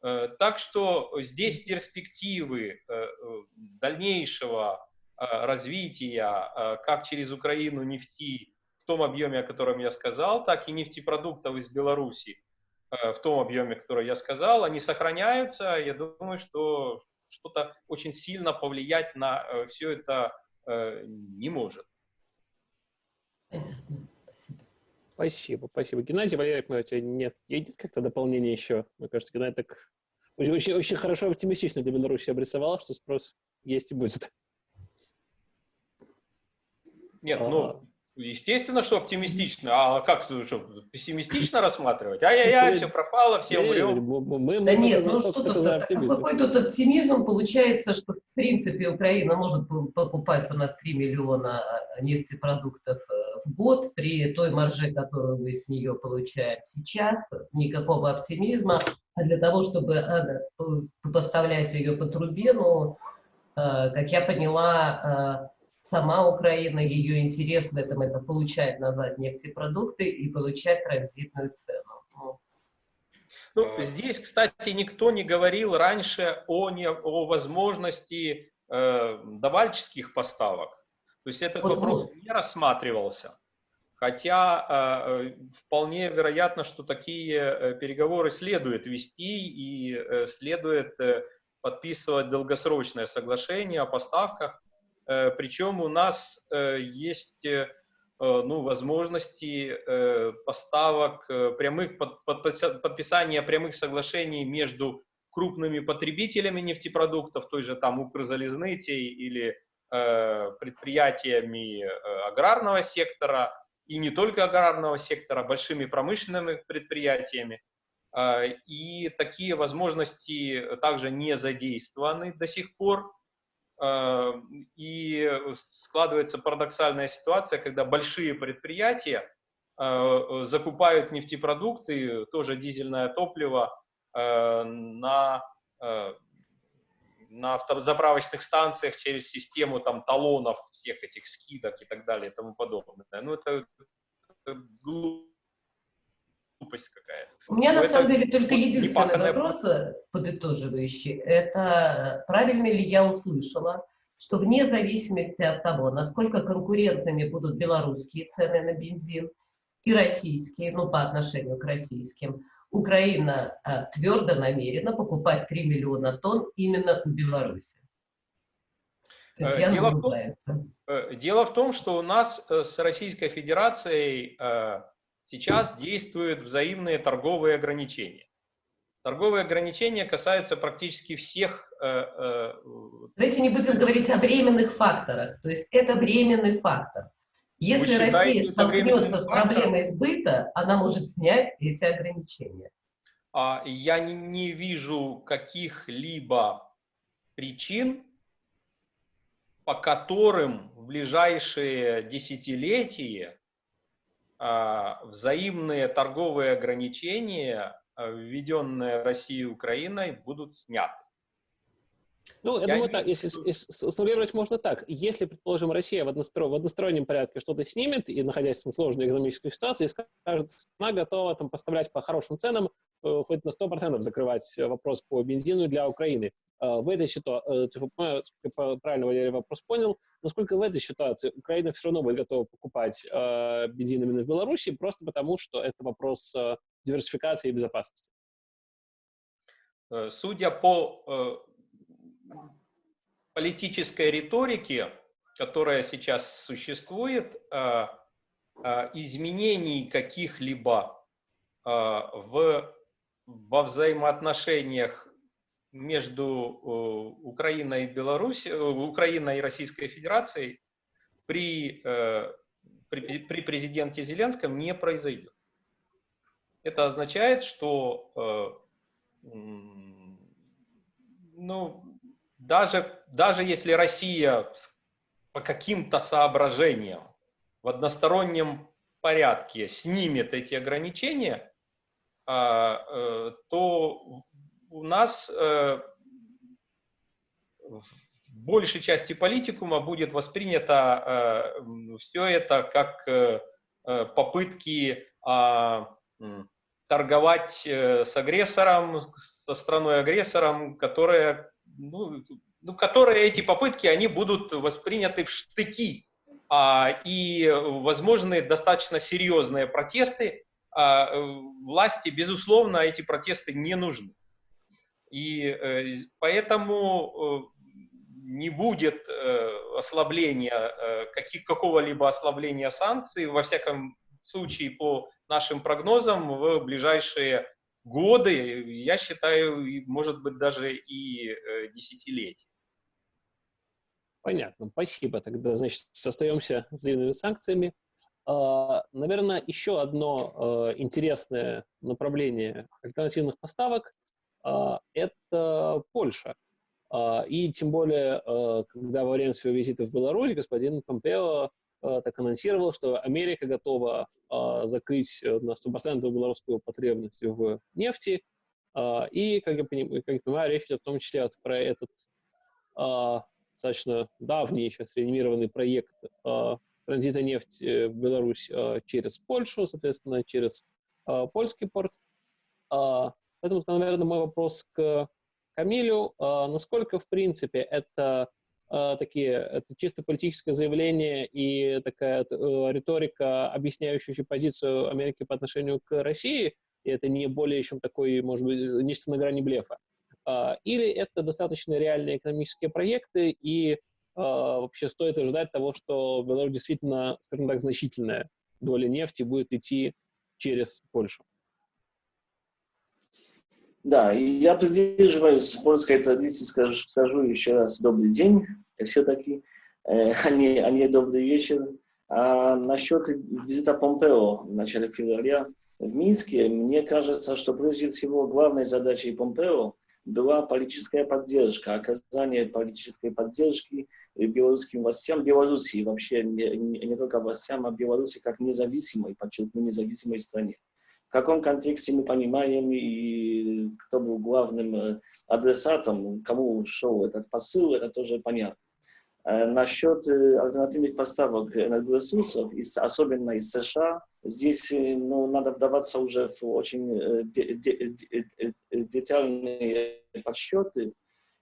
Э, так что здесь перспективы э, дальнейшего развития как через Украину нефти в том объеме, о котором я сказал, так и нефтепродуктов из Беларуси в том объеме, который я сказал, они сохраняются. Я думаю, что что-то очень сильно повлиять на э, все это э, не может. Спасибо, спасибо. Геннадий Валерьевич, у тебя нет, есть как-то дополнение еще? Мне кажется, Геннадий так очень, очень, очень хорошо оптимистично для Беларуси обрисовал, что спрос есть и будет. Нет, а, ну, Естественно, что оптимистично. А как что, пессимистично *laughs* рассматривать? Ай-яй-яй, все пропало, все умрем. Мы, да нет, ну что тут, какой тут оптимизм? Получается, что в принципе Украина может покупать у нас 3 миллиона нефтепродуктов э, в год при той марже, которую мы с нее получаем сейчас. Никакого оптимизма. А для того, чтобы а, поставлять ее по трубе, ну, э, как я поняла, э, сама Украина, ее интерес в этом это получать назад нефтепродукты и получать транзитную цену. Ну, ну здесь, кстати, никто не говорил раньше о, не, о возможности э, давальческих поставок. То есть этот вот, вопрос вот. не рассматривался. Хотя э, э, вполне вероятно, что такие э, переговоры следует вести и э, следует э, подписывать долгосрочное соглашение о поставках Э, Причем у нас э, есть э, ну, возможности поставок прямых, подписания прямых соглашений между крупными потребителями нефтепродуктов, той же там Укрзалезницы или предприятиями аграрного сектора, и не только аграрного сектора, большими промышленными предприятиями. И такие возможности также не задействованы до сих пор. Э, и складывается парадоксальная ситуация, когда большие предприятия э, закупают нефтепродукты, тоже дизельное топливо, э, на, на заправочных станциях через систему там, талонов, всех этих скидок и так далее и тому подобное. Ну, это, это глупо глупость какая-то. У меня Но на самом деле только единственный вопрос э, подытоживающий. Это правильно ли я услышала, что вне зависимости от того, насколько конкурентными будут белорусские цены на бензин и российские, ну, по отношению к российским, Украина а, твердо намерена покупать 3 миллиона тонн именно у Беларуси. Дело в, том, дело в том, что у нас с Российской Федерацией сейчас действуют взаимные торговые ограничения. Торговые ограничения касаются практически всех... Э, э, Давайте не будем говорить о временных факторах. То есть это временный фактор. Если Вы Россия столкнется с проблемой сбыта, она может снять эти ограничения. А Я не, не вижу каких-либо причин, по которым в ближайшие десятилетия а, взаимные торговые ограничения, а, введенные Россией и Украиной, будут сняты. Ну, я, я думаю, не... так, если, сформулировать можно так. Если, предположим, Россия в, одностро, в одностороннем порядке что-то снимет, и находясь в сложной экономической ситуации, скажет, она готова там, поставлять по хорошим ценам, э, хоть на 100% закрывать вопрос по бензину для Украины. в этой ситуации, правильно Валерий вопрос понял, насколько в этой ситуации Украина все равно будет готова покупать бензин именно в Беларуси, просто потому что это вопрос диверсификации и безопасности? Судя по политической риторике, которая сейчас существует, изменений каких-либо в, во взаимоотношениях между э, Украиной и Беларусью, э, Украиной и Российской Федерацией при, э, при, при президенте Зеленском не произойдет. Это означает, что ну, даже, даже если Россия по каким-то соображениям в одностороннем порядке снимет эти ограничения, а, то у нас э, в большей части политикума будет воспринято э, все это как э, попытки а, торговать с агрессором, со страной-агрессором, которая, ну, ну, которые эти попытки, они будут восприняты в штыки, а, и возможны достаточно серьезные протесты, а, власти, безусловно, эти протесты не нужны. И э, поэтому э, не будет э, ослабления, каких, какого-либо ослабления санкций, во всяком случае, по нашим прогнозам, в ближайшие годы, я считаю, может быть, даже и десятилетия. Понятно, спасибо. Тогда, значит, остаемся взаимными санкциями. А, наверное, еще одно интересное направление альтернативных поставок а, это Польша. А, и тем более, а, когда во время своего визита в Беларусь господин Помпео так анонсировал, что Америка готова закрыть на 100% белорусскую потребность в нефти. И, как я, понимаю, как я понимаю, речь идет в том числе про этот достаточно давний, сейчас реанимированный проект транзита нефти в Беларусь через Польшу, соответственно, через польский порт. Поэтому, наверное, мой вопрос к Камилю. А, насколько, в принципе, это а, такие, это чисто политическое заявление и такая э, риторика, объясняющая позицию Америки по отношению к России, и это не более чем такой, может быть, нечто на грани блефа. А, или это достаточно реальные экономические проекты, и вообще стоит ожидать того, что Беларусь действительно, скажем так, значительная доля нефти будет идти через Польшу. Да, я придерживаюсь польской традиции, скажу, скажу еще раз добрый день, все-таки, э, а, не, а не добрый вечер. А насчет визита Помпео в начале февраля в Минске, мне кажется, что прежде всего главной задачей Помпео была политическая поддержка, оказание политической поддержки белорусским властям, Белоруссии вообще, не, не, не только властям, а Беларуси как независимой, подчеркну, независимой стране в каком контексте мы понимаем и кто был главным э, адресатом, кому шел этот посыл, это тоже понятно. Э, насчет э, альтернативных поставок энергоресурсов, особенно из США, здесь ну, надо вдаваться уже в очень детальные подсчеты.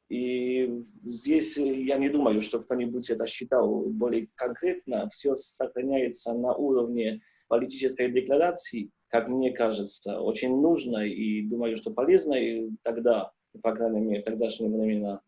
И здесь я не думаю, что кто-нибудь это считал более конкретно. Все сохраняется на уровне политической декларации, как мне кажется, очень нужно и думаю, что полезно и тогда, по крайней мере, тогдашние времена,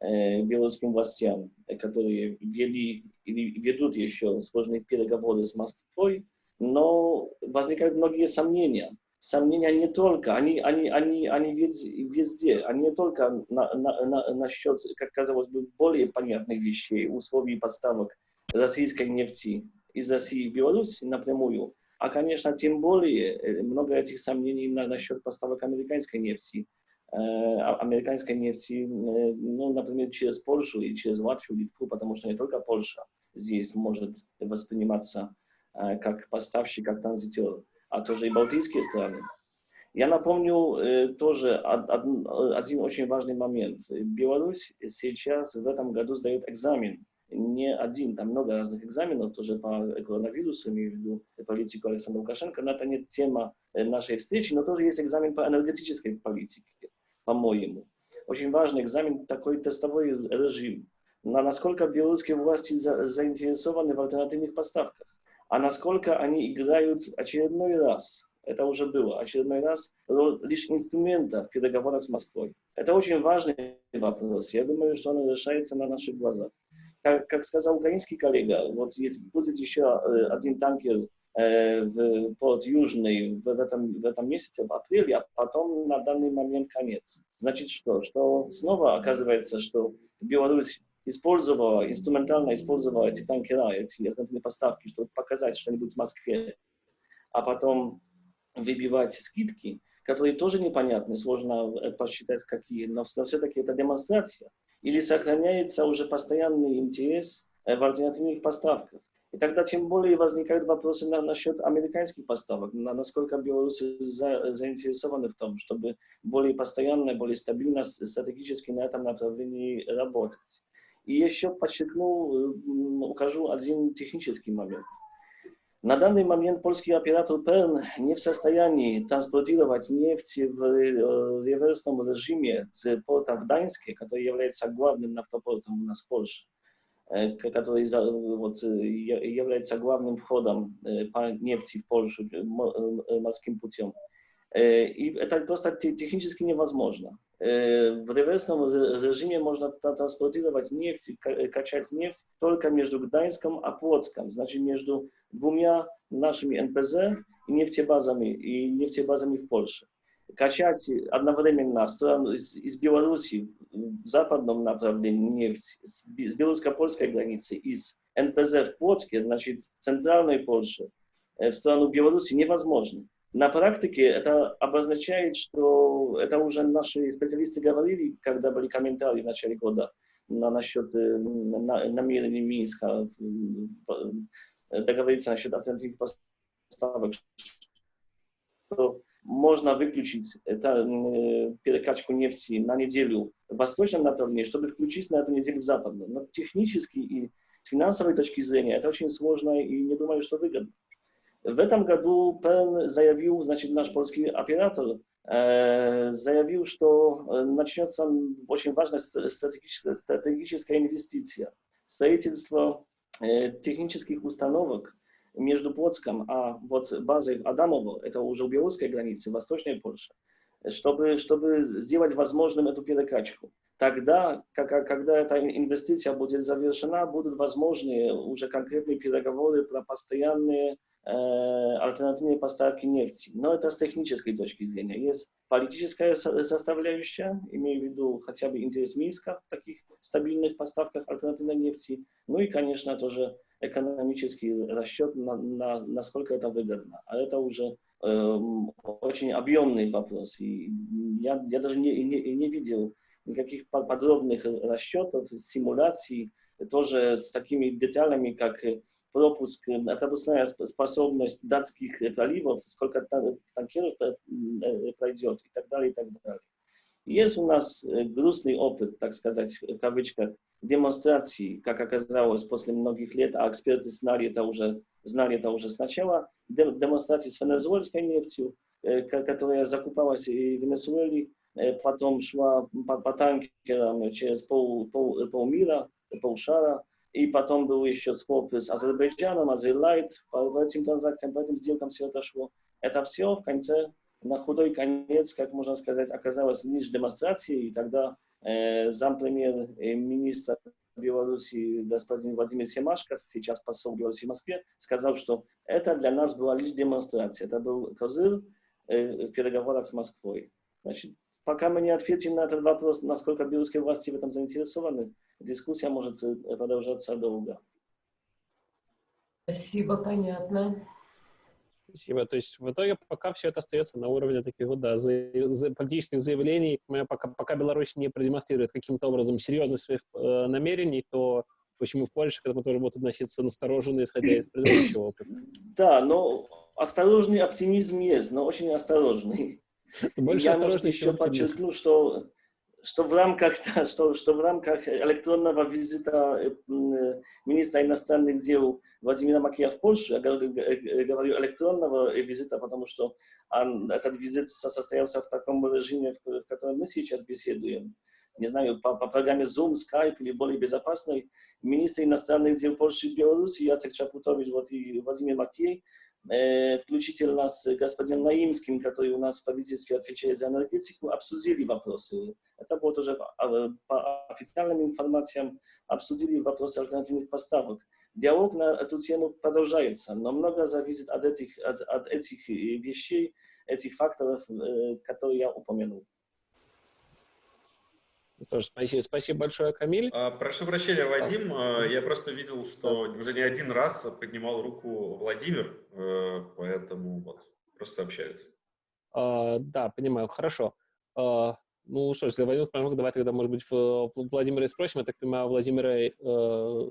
э, белорусским властям, которые вели или ведут еще сложные переговоры с Москвой, но возникают многие сомнения. Сомнения не только, они, они, они, они везде, они не только на, на, на, насчет, как казалось бы, более понятных вещей, условий поставок российской нефти из России в Беларусь напрямую, а, конечно, тем более э, много этих сомнений на, насчет поставок американской нефти. Э, а, американской нефти, э, ну, например, через Польшу и через Латвию, Литву, потому что не только Польша здесь может восприниматься как поставщик, как транзитер, а тоже и балтийские страны. Я напомню тоже один очень важный момент. Беларусь сейчас в этом году сдает экзамен не один, там много разных экзаменов тоже по коронавирусу, имею в виду политику Александра Лукашенко, но это не тема э, нашей встречи, но тоже есть экзамен по энергетической политике, по-моему. очень важный экзамен, такой тестовой режим. На насколько белорусские власти за, заинтересованы в альтернативных поставках, а насколько они играют очередной раз, это уже было, очередной раз, лишь инструмента в переговорах с Москвой. Это очень важный вопрос. Я думаю, что он решается на наших глазах. Как, как сказал украинский коллега, вот есть, будет еще э, один танкер э, в порт Южный в этом, в этом месяце, в апреле, а потом на данный момент конец. Значит что? Что снова оказывается, что Беларусь использовала, инструментально использовала эти танкера, эти альтернативные поставки, чтобы показать что-нибудь в Москве, а потом выбивать скидки, которые тоже непонятны, сложно э, посчитать какие, но все-таки это демонстрация. Или сохраняется уже постоянный интерес э, в альтернативных поставках. И тогда тем более возникают вопросы на, насчет американских поставок, на, насколько белорусы за, заинтересованы в том, чтобы более постоянно, более стабильно, стратегически на этом направлении работать. И еще подчеркну, укажу один технический момент. На данный момент польский оператор ПЕРН не в состоянии транспортировать нефть в реверсном режиме с порта в Гданьске, который является главным нафтопортом у нас в Польше, который вот, является главным входом по нефти в Польшу морским путем. И это просто технически невозможно. В реверсном режиме можно транспортировать нефть, качать нефть только между Гданьском и Плотском, значит между двумя нашими НПЗ и нефтебазами, и нефтебазами в Польше. Качать одновременно из, из Беларуси в западном направлении нефть с, с белорусско-польской границы, из НПЗ в Плотске, значит, центральной Польши, в сторону Беларуси невозможно. На практике это обозначает, что это уже наши специалисты говорили, когда были комментарии в начале года на, насчет на, намерений Минска договориться насчет альтернативных поставок, что можно выключить это, перекачку нефти на неделю в восточном направлении, чтобы включить на эту неделю в западном. Но технически и с финансовой точки зрения это очень сложно и не думаю, что выгодно. В этом году ПЕН заявил, значит, наш польский оператор заявил, что начнется очень важная стратегическая, стратегическая инвестиция. Строительство технических установок между Плотском, а вот базой Адамово, это уже у белорусской границы, восточной Польши, чтобы, чтобы сделать возможным эту перекачку. Тогда, как, когда эта инвестиция будет завершена, будут возможны уже конкретные переговоры про постоянные альтернативные поставки нефти. Но это с технической точки зрения. Есть политическая составляющая, имею в виду хотя бы интерес Минска в таких стабильных поставках альтернативной нефти. Ну и, конечно, тоже экономический расчет, на, на, насколько это выгодно. А это уже э, очень объемный вопрос. И я, я даже не, не, не видел никаких подробных расчетов, симуляций, тоже с такими деталями, как пропуск, пропускная способность датских проливов, сколько танкеров пройдет и так далее, и так далее. Есть у нас грустный опыт, так сказать, в кавычках, демонстрации, как оказалось после многих лет, а эксперты знали это уже, знали это уже сначала, демонстрации с венесуэльской нефтью, которая закупалась в Венесуэле, потом шла по, по танкерам через пол, пол, полмира, полшара, и потом был еще скоп с Азербайджаном, Азерлайт, по этим транзакциям, по этим сделкам все это шло. Это все в конце, на худой конец, как можно сказать, оказалось лишь демонстрацией, и тогда э, зампремьер э, министра Беларуси господин Владимир Семашко, сейчас посол Беларуси в Москве, сказал, что это для нас была лишь демонстрация, это был козырь э, в переговорах с Москвой. Значит, пока мы не ответим на этот вопрос, насколько белорусские власти в этом заинтересованы, дискуссия может э, продолжаться долго. Спасибо, понятно. Спасибо. То есть в итоге пока все это остается на уровне таких вот, да, за, за политических заявлений. Пока, пока Беларусь не продемонстрирует каким-то образом серьезность своих э, намерений, то почему в Польше к этому тоже будут относиться настороженно, исходя из предыдущего опыта. Да, но осторожный оптимизм есть, но очень осторожный. Больше Я, может, еще подчеркну, что что в рамках, *laughs* что, что в рамках электронного визита министра иностранных дел Владимира Макея в Польшу, я говорю электронного визита, потому что он, этот визит состоялся в таком режиме, в котором мы сейчас беседуем, не знаю, по, по программе Zoom, Skype или более безопасной, министры иностранных дел Польши и Беларуси, Яцек Чапутович вот, и Владимир Макей, э, включительно с господином Наимским, который у нас в правительстве отвечает за энергетику, обсудили вопросы. Это было тоже по официальным информациям, обсудили вопросы альтернативных поставок. Диалог на эту тему продолжается, но много зависит от этих, от, от этих вещей, этих факторов, которые я упомянул. Что ж, спасибо, спасибо большое, Камиль. А, прошу прощения, Вадим. А, я просто видел, что уже не один раз поднимал руку Владимир, э, поэтому вот, просто сообщают. А, да, понимаю, хорошо. А, ну что ж, если Владимир помог, давай тогда, может быть, Владимира спросим. Я так понимаю, Владимира э,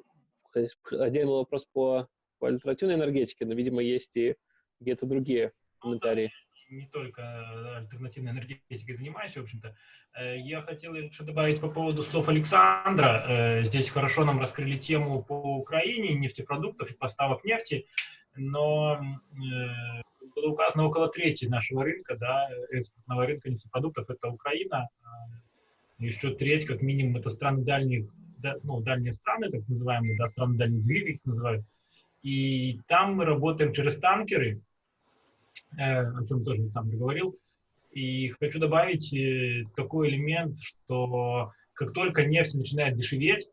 отдельный вопрос по, по альтернативной энергетике, но, видимо, есть и где-то другие комментарии не только альтернативной энергетикой занимаюсь, в общем-то. Э, я хотел еще добавить по поводу слов Александра. Э, здесь хорошо нам раскрыли тему по Украине, нефтепродуктов и поставок нефти, но э, было указано около трети нашего рынка, да, экспортного рынка нефтепродуктов, это Украина, а еще треть, как минимум, это страны дальних, ну, дальние страны, так называемые, да, страны дальних двери их называют. И там мы работаем через танкеры, о чем тоже Александр говорил. И хочу добавить э, такой элемент, что как только нефть начинает дешеветь,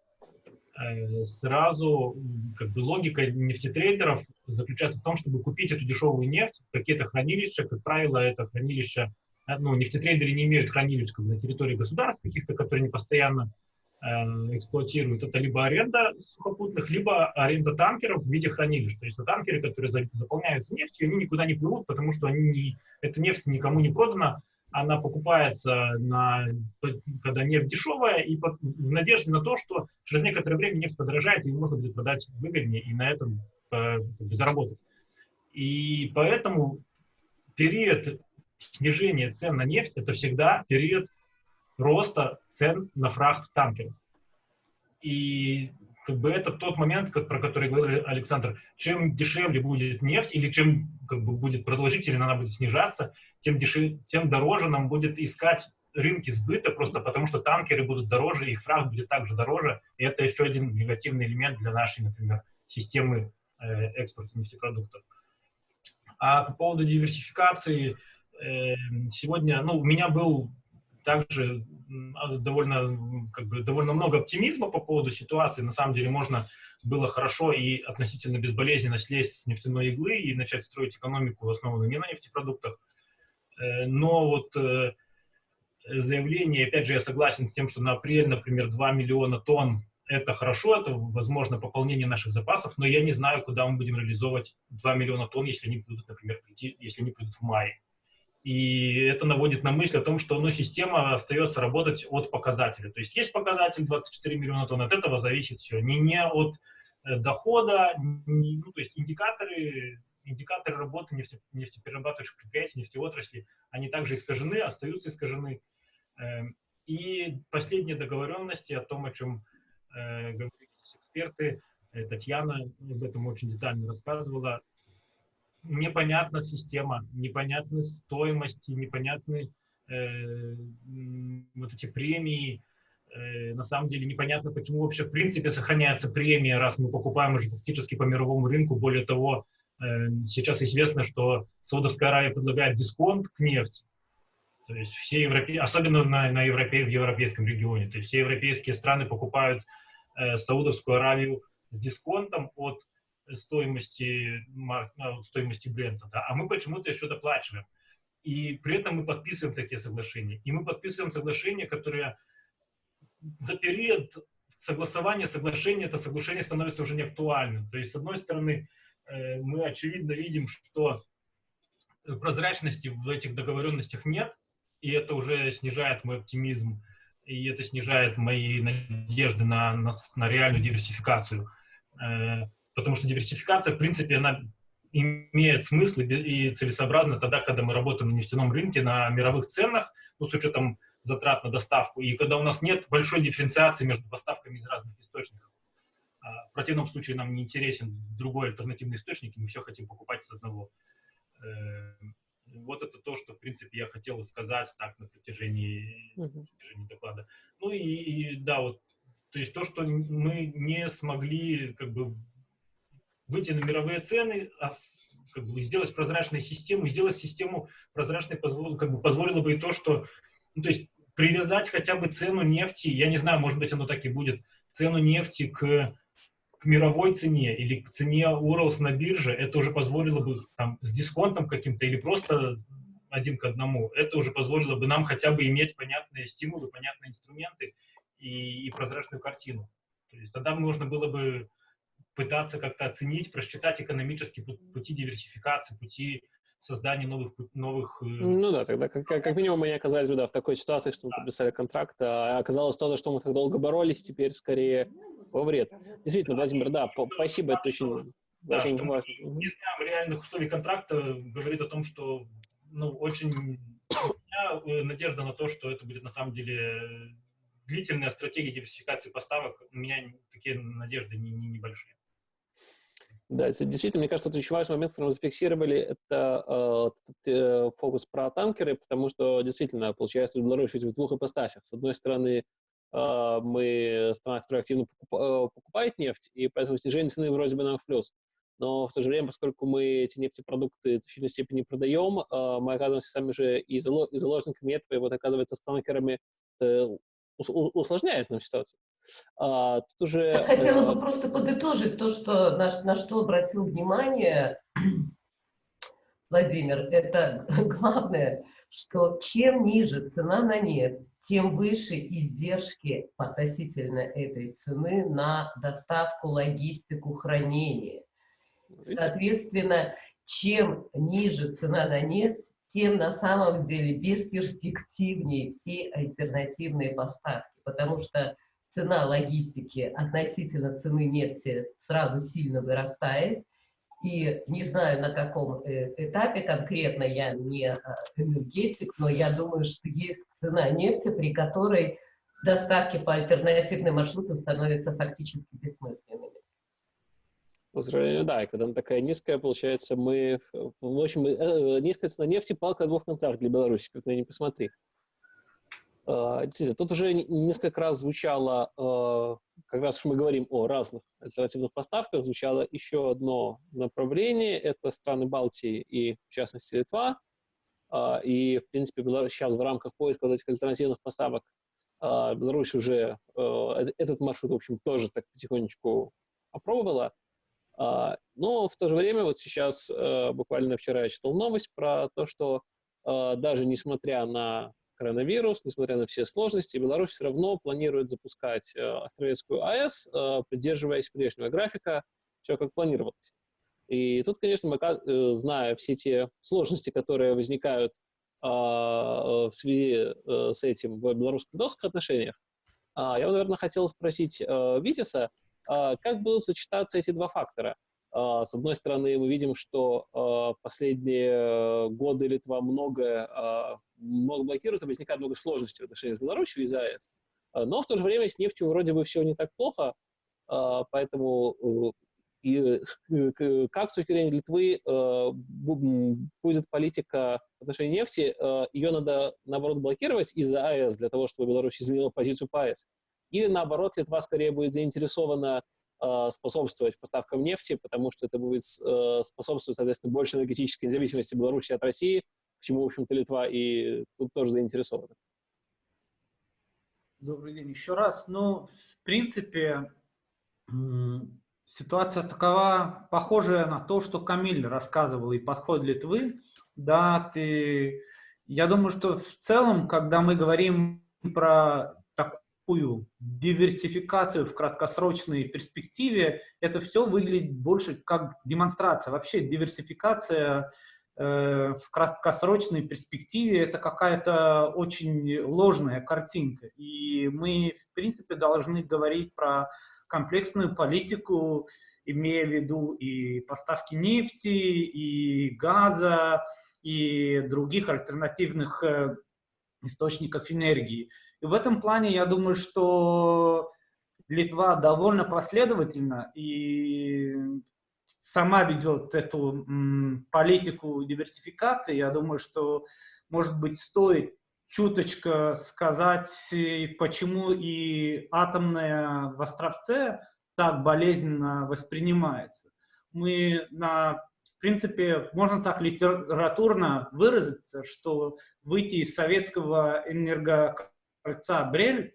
э, сразу как бы логика нефтетрейдеров заключается в том, чтобы купить эту дешевую нефть, какие-то хранилища, как правило, это хранилища, ну, нефтетрейдеры не имеют хранилищ как на территории государств каких-то, которые не постоянно Э, эксплуатируют, это либо аренда сухопутных, либо аренда танкеров в виде хранилищ. То есть это танкеры, которые заполняются нефтью, они никуда не плывут, потому что они не, эта нефть никому не продана, она покупается, на, когда нефть дешевая, и под, в надежде на то, что через некоторое время нефть подорожает, и можно будет продать выгоднее и на этом э, заработать. И поэтому период снижения цен на нефть – это всегда период роста цен на фрахт танкеров. И как бы это тот момент, как, про который говорил Александр, чем дешевле будет нефть или чем как бы, будет продолжительно она будет снижаться, тем, дешев, тем дороже нам будет искать рынки сбыта, просто потому что танкеры будут дороже, их фрахт будет также дороже, и это еще один негативный элемент для нашей, например, системы э, экспорта нефтепродуктов. А по поводу диверсификации, э, сегодня, ну, у меня был также а, довольно, как бы, довольно много оптимизма по поводу ситуации. На самом деле можно было хорошо и относительно безболезненно слезть с нефтяной иглы и начать строить экономику, основанную не на нефтепродуктах. Э, но вот э, заявление, опять же, я согласен с тем, что на апрель, например, 2 миллиона тонн это хорошо, это, возможно, пополнение наших запасов, но я не знаю, куда мы будем реализовывать 2 миллиона тонн, если они будут, например, прийти, если они придут в мае. И это наводит на мысль о том, что ну, система остается работать от показателя. То есть есть показатель 24 миллиона тонн, от этого зависит все. Не, не от э, дохода, не, ну, то есть индикаторы, индикаторы работы нефте, нефтеперерабатывающих предприятий, нефтеотрасли, они также искажены, остаются искажены. Эм, и последние договоренности о том, о чем э, говорили эксперты, э, Татьяна об этом очень детально рассказывала, непонятна система, непонятны стоимости, непонятны э, вот эти премии. Э, на самом деле непонятно, почему вообще в принципе сохраняется премия, раз мы покупаем уже фактически по мировому рынку. Более того, э, сейчас известно, что Саудовская Аравия предлагает дисконт к нефти. То есть все европе... особенно на, на европе... в европейском регионе. То есть все европейские страны покупают э, Саудовскую Аравию с дисконтом от стоимости, ну, стоимости бренда, да, а мы почему-то еще доплачиваем. И при этом мы подписываем такие соглашения. И мы подписываем соглашения, которые за период согласования соглашения, это соглашение становится уже неактуальным. То есть, с одной стороны, э, мы очевидно видим, что прозрачности в этих договоренностях нет, и это уже снижает мой оптимизм, и это снижает мои надежды на, на, на реальную диверсификацию. Потому что диверсификация, в принципе, она имеет смысл и целесообразно тогда, когда мы работаем на нефтяном рынке, на мировых ценах, ну, с учетом затрат на доставку, и когда у нас нет большой дифференциации между поставками из разных источников. А в противном случае нам не интересен другой альтернативный источник, и мы все хотим покупать из одного. Э, Вот это то, что, в принципе, я хотел сказать так на протяжении, на протяжении доклада. Ну и, и да, вот, то есть то, что мы не смогли как бы выйти на мировые цены, а как бы сделать прозрачную систему, сделать систему прозрачной позволило, как бы позволило бы и то, что, ну, то есть привязать хотя бы цену нефти, я не знаю, может быть, оно так и будет, цену нефти к, к мировой цене или к цене Уралс на бирже, это уже позволило бы там с дисконтом каким-то или просто один к одному, это уже позволило бы нам хотя бы иметь понятные стимулы, понятные инструменты и, и прозрачную картину. То есть тогда можно было бы пытаться как-то оценить, просчитать экономические пути диверсификации, пути создания новых... новых э, ну да, тогда как, как минимум мы не оказались бы да, в такой ситуации, что мы да. подписали контракт, а оказалось то, за что мы так долго боролись, теперь скорее во вред. Действительно, Владимир, да, спасибо, это очень, да, очень важно. Не знаем реальных условий контракта говорит о том, что ну, очень у меня э, надежда на то, что это будет на самом деле длительная стратегия диверсификации поставок. У меня такие надежды не, не, небольшие. Да, это действительно, мне кажется, это очень важный момент, который мы зафиксировали, это э, э, фокус про танкеры, потому что действительно, получается, Беларусь в двух ипостасях. С одной стороны, э, мы страна, которая активно покуп, э, покупает нефть, и поэтому снижение цены вроде бы нам в плюс. Но в то же время, поскольку мы эти нефтепродукты в значительной степени продаем, э, мы оказываемся сами же и, зало, и заложниками этого, и вот оказывается с танкерами э, усложняет нам ситуацию. А, тут уже, Я хотела бы э, просто подытожить то, что, на, на что обратил внимание Владимир. Это *laughs* главное, что чем ниже цена на нефть, тем выше издержки относительно этой цены на доставку, логистику, хранение. Соответственно, чем ниже цена на нефть, тем на самом деле бесперспективнее все альтернативные поставки, потому что цена логистики относительно цены нефти сразу сильно вырастает. И не знаю, на каком э, этапе конкретно, я не а, энергетик, но я думаю, что есть цена нефти, при которой доставки по альтернативным маршрутам становятся фактически бессмысленными. К сожалению, да, и когда она такая низкая, получается, мы, в общем, э, низкая цена нефти, палка о двух концах для Беларуси, как на не посмотри. А, действительно, тут уже несколько раз звучало, а, как раз мы говорим о разных альтернативных поставках, звучало еще одно направление, это страны Балтии и, в частности, Литва. А, и, в принципе, сейчас в рамках поиска этих альтернативных поставок Беларусь уже этот маршрут, в общем, тоже так потихонечку опробовала. Но в то же время, вот сейчас, буквально вчера я читал новость про то, что даже несмотря на коронавирус, несмотря на все сложности, Беларусь все равно планирует запускать э, Австралийскую АЭС, э, придерживаясь прежнего графика, все как планировалось. И тут, конечно, мы, э, зная все те сложности, которые возникают в связи с этим в белорусско-литовских отношениях, я бы, наверное, хотел спросить Витиса, как будут сочетаться эти два фактора? А, с одной стороны, мы видим, что а, последние годы Литва много, а, много блокирует, и возникает много сложностей в отношениях с Беларусью из-за АЭС. Но в то же время с нефтью вроде бы все не так плохо, поэтому э, и как с точки зрения Литвы будет политика в отношении нефти, ее надо, наоборот, блокировать из-за АЭС, для того, чтобы Беларусь изменила позицию по АЭС. Или, наоборот, Литва скорее будет заинтересована способствовать поставкам нефти, потому что это будет э, способствовать, соответственно, большей энергетической независимости Беларуси от России, к чему, в общем-то, Литва и тут тоже заинтересована. Добрый день еще раз. Ну, в принципе, ситуация такова, похожая на то, что Камиль рассказывал, и подход Литвы. Да, ты... Я думаю, что в целом, когда мы говорим про такую диверсификацию в краткосрочной перспективе, это все выглядит больше как демонстрация. Вообще диверсификация э, в краткосрочной перспективе это какая-то очень ложная картинка. И мы, в принципе, должны говорить про комплексную политику, имея в виду и поставки нефти, и газа, и других альтернативных э, источников энергии. И в этом плане я думаю, что Литва довольно последовательна и сама ведет эту политику диверсификации. Я думаю, что, может быть, стоит чуточка сказать, почему и атомная в Островце так болезненно воспринимается. Мы на в принципе, можно так литературно выразиться, что выйти из советского энергокольца Брель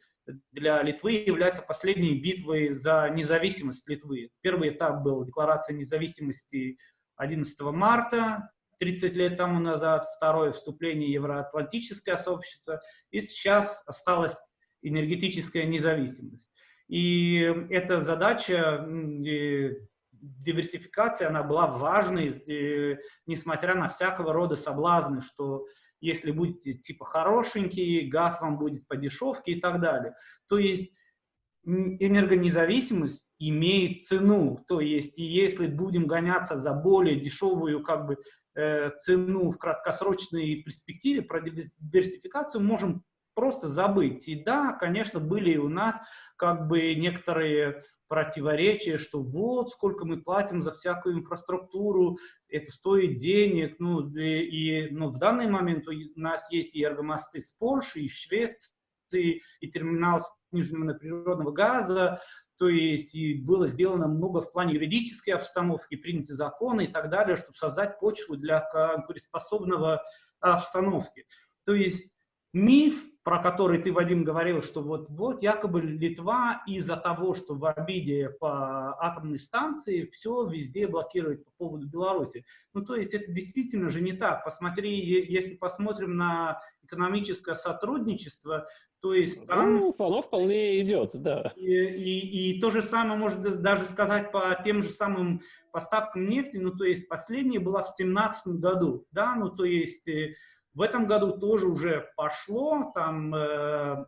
для Литвы является последней битвой за независимость Литвы. Первый этап был Декларация независимости 11 марта, 30 лет тому назад, второе вступление Евроатлантическое сообщество, и сейчас осталась энергетическая независимость. И эта задача диверсификации, она была важной, несмотря на всякого рода соблазны, что если будете типа хорошенький, газ вам будет по дешевке и так далее. То есть энергонезависимость имеет цену. То есть если будем гоняться за более дешевую как бы, э, цену в краткосрочной перспективе, про диверсификацию можем просто забыть. И да, конечно, были у нас как бы некоторые противоречия, что вот сколько мы платим за всякую инфраструктуру, это стоит денег, ну, и, и ну, в данный момент у нас есть и эргомосты с Польши, и Швеции, и терминал сниженного природного газа, то есть и было сделано много в плане юридической обстановки, приняты законы и так далее, чтобы создать почву для конкурентоспособного обстановки. То есть миф, про который ты, Вадим, говорил, что вот, вот якобы Литва из-за того, что в обиде по атомной станции все везде блокирует по поводу Беларуси. Ну, то есть это действительно же не так. Посмотри, если посмотрим на экономическое сотрудничество, то есть там... Ну, оно вполне идет, да. И, и, и то же самое можно даже сказать по тем же самым поставкам нефти, ну, то есть последняя была в 2017 году, да, ну, то есть э, в этом году тоже уже пошло, там э,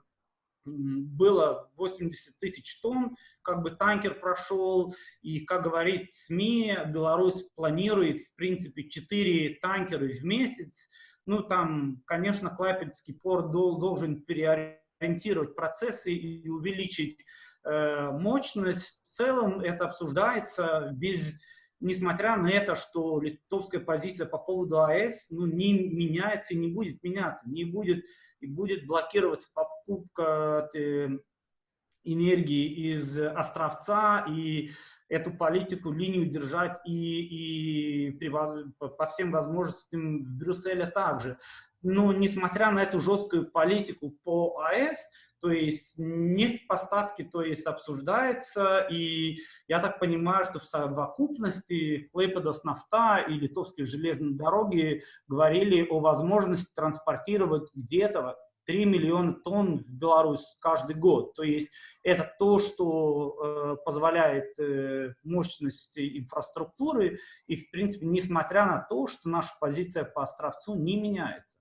было 80 тысяч тонн, как бы танкер прошел, и, как говорит СМИ, Беларусь планирует, в принципе, 4 танкера в месяц. Ну, там, конечно, Клайпедский порт должен переориентировать процессы и увеличить э, мощность. В целом это обсуждается без несмотря на это, что литовская позиция по поводу АЭС ну, не меняется и не будет меняться, не будет и будет блокироваться покупка э, энергии из Островца, и эту политику, линию держать и, и при, по всем возможностям в Брюсселе также. Но несмотря на эту жесткую политику по АЭС, то есть нефть поставки то есть обсуждается, и я так понимаю, что в совокупности Клейпедос нафта и литовские железные дороги говорили о возможности транспортировать где-то 3 миллиона тонн в Беларусь каждый год. То есть это то, что э, позволяет э, мощности инфраструктуры, и в принципе, несмотря на то, что наша позиция по Островцу не меняется.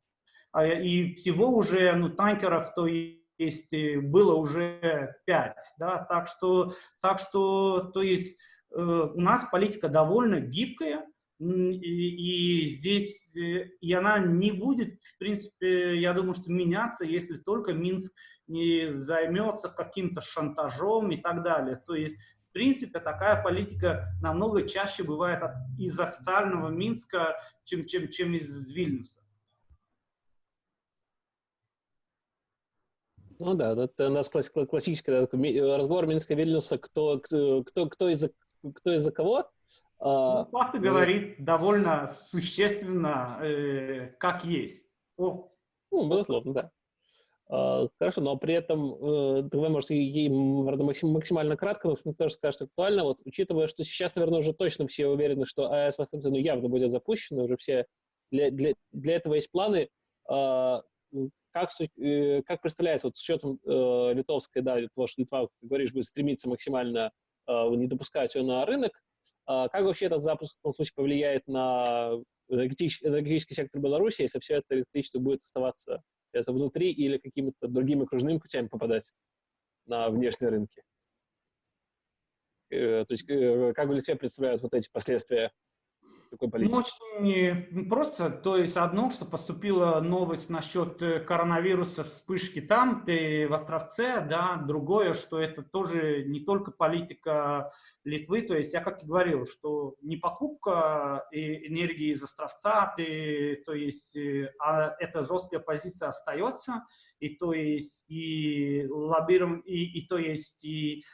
А, и всего уже ну, танкеров, то есть есть было уже 5, да, так что, так что, то есть э, у нас политика довольно гибкая, и, и здесь, э, и она не будет, в принципе, я думаю, что меняться, если только Минск не займется каким-то шантажом и так далее. То есть, в принципе, такая политика намного чаще бывает из официального Минска, чем, чем, чем из Вильнюса. Ну да, это у нас классический разговор Минска Вильнюса, кто, кто, кто, из-за кто из-за кого. А, ну, факты ну, говорит довольно существенно, э, как есть. О. Ну, безусловно, да. А, хорошо, но при этом, э, давай, может, ей максимально кратко, но мне тоже скажется актуально, вот, учитывая, что сейчас, наверное, уже точно все уверены, что АЭС ну, явно будет запущена, уже все, для, для, для этого есть планы, а, как, э, как представляется, вот с учетом э, литовской, да, того, что Литва, как говоришь, будет стремиться максимально э, не допускать ее на рынок, э, как вообще этот запуск в том случае повлияет на энергетический, энергетический сектор Беларуси, если все это электричество будет оставаться это внутри или какими-то другими кружными путями попадать на внешние рынки? Э, то есть э, как в Литве представляют вот эти последствия такой Ну, очень просто, то есть одно, что поступила новость насчет э, коронавируса, вспышки там, ты в Островце, да, другое, что это тоже не только политика Литвы, то есть я как и говорил, что не покупка э, энергии из Островца, ты, то есть, э, а эта жесткая позиция остается, и то есть и лоббиром, и, и то есть и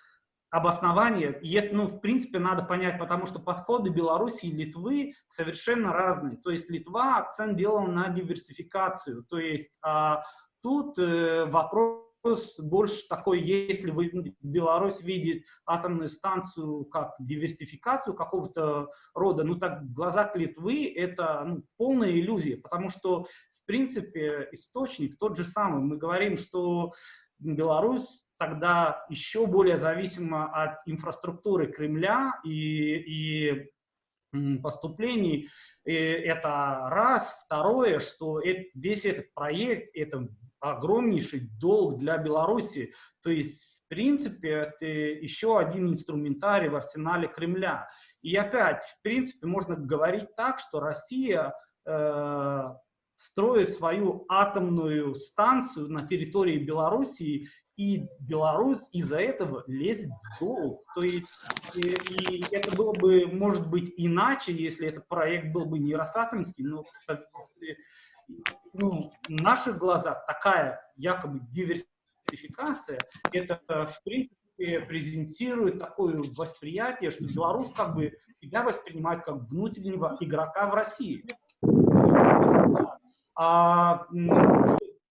обоснование, и ну, в принципе, надо понять, потому что подходы Беларуси и Литвы совершенно разные. То есть Литва акцент делал на диверсификацию, то есть а тут э, вопрос больше такой, если вы, Беларусь видит атомную станцию как диверсификацию какого-то рода, ну так в глазах Литвы это ну, полная иллюзия, потому что, в принципе, источник тот же самый. Мы говорим, что Беларусь тогда еще более зависимо от инфраструктуры Кремля и, и поступлений. И это раз. Второе, что весь этот проект – это огромнейший долг для Беларуси. То есть, в принципе, это еще один инструментарий в арсенале Кремля. И опять, в принципе, можно говорить так, что Россия э, строит свою атомную станцию на территории Белоруссии и Беларусь из-за этого лезет в долг. То есть, и, и это было бы, может быть, иначе, если этот проект был бы не Росатомский, но ну, в наших глазах такая якобы диверсификация, это, в принципе, презентирует такое восприятие, что Беларусь как бы себя воспринимает как внутреннего игрока в России. А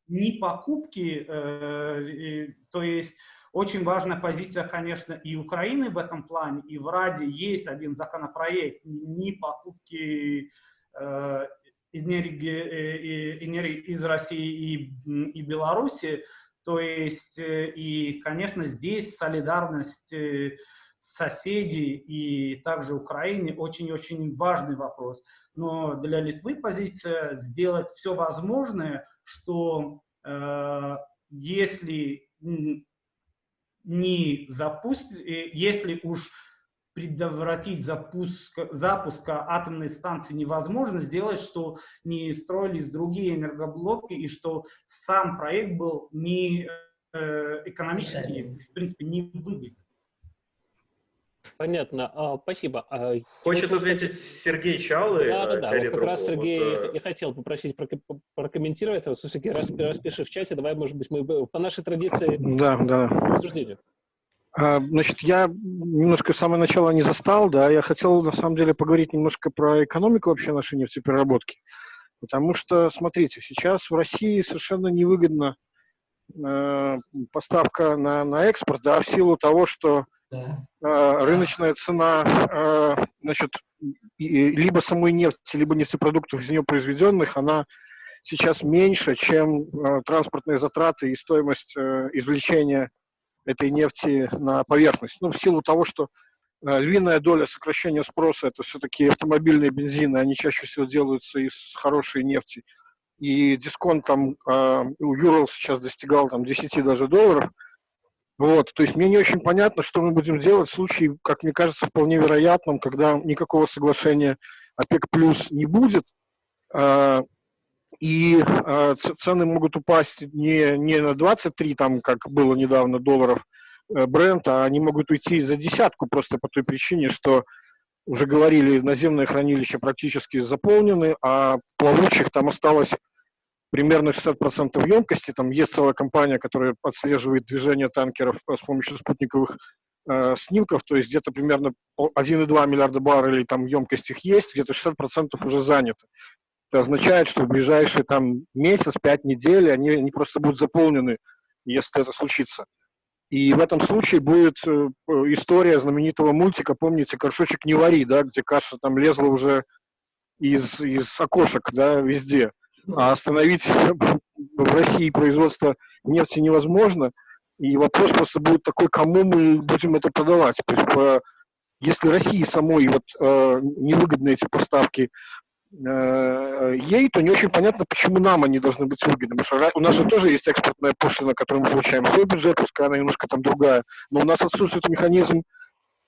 не покупки, э, то есть очень важная позиция, конечно, и Украины в этом плане, и в Раде есть один законопроект не покупки э, энергии, э, энергии из России и, и Беларуси, то есть, и, конечно, здесь солидарность соседей и также Украине очень-очень важный вопрос. Но для Литвы позиция сделать все возможное, что э, если не запусть, э, если уж предотвратить запуск, запуска атомной станции невозможно, сделать, что не строились другие энергоблоки и что сам проект был не э, экономически, в принципе, не выгоден. Понятно, а, спасибо. А, Хочет ответить Сергей Чалы. Да, да, да. Вот как раз Сергей, вот, я хотел попросить прокомментировать. Вот, все-таки раз, распиши в чате, давай, может быть, мы по нашей традиции да, да. обсуждению. А, значит, я немножко с самого начала не застал, да, я хотел на самом деле поговорить немножко про экономику вообще нашей нефтепереработки. Потому что, смотрите, сейчас в России совершенно невыгодна э, поставка на, на экспорт, да, в силу того, что рыночная цена, э, значит, либо самой нефти, либо нефтепродуктов из нее произведенных, она сейчас меньше, чем э, транспортные затраты и стоимость э, извлечения этой нефти на поверхность. Ну, в силу того, что львиная доля сокращения спроса – это все-таки автомобильные бензины, они чаще всего делаются из хорошей нефти. И дисконт там у Юрал сейчас достигал там 10 даже долларов. Вот, то есть мне не очень понятно, что мы будем делать в случае, как мне кажется, вполне вероятном, когда никакого соглашения ОПЕК плюс не будет, э, и э, цены могут упасть не, не на 23, там, как было недавно, долларов э, бренда, а они могут уйти за десятку просто по той причине, что уже говорили, наземные хранилища практически заполнены, а плавучих там осталось примерно 60% емкости. Там есть целая компания, которая отслеживает движение танкеров э, с помощью спутниковых э, снимков, то есть где-то примерно 1,2 миллиарда баррелей там емкость их есть, где-то 60% уже занято. Это означает, что в ближайшие там месяц, пять недель они, они просто будут заполнены, если это случится. И в этом случае будет э, история знаменитого мультика, помните, «Горшочек не вари», да, где каша там лезла уже из, из окошек, да, везде. А остановить *laughs* в России производство нефти невозможно. И вопрос просто будет такой, кому мы будем это продавать. То есть, по, если России самой вот, э, невыгодны эти поставки Э, ей, то не очень понятно, почему нам они должны быть выгодны. Потому что у нас же тоже есть экспортная пошлина, которую мы получаем свой бюджет, пускай она немножко там другая, но у нас отсутствует механизм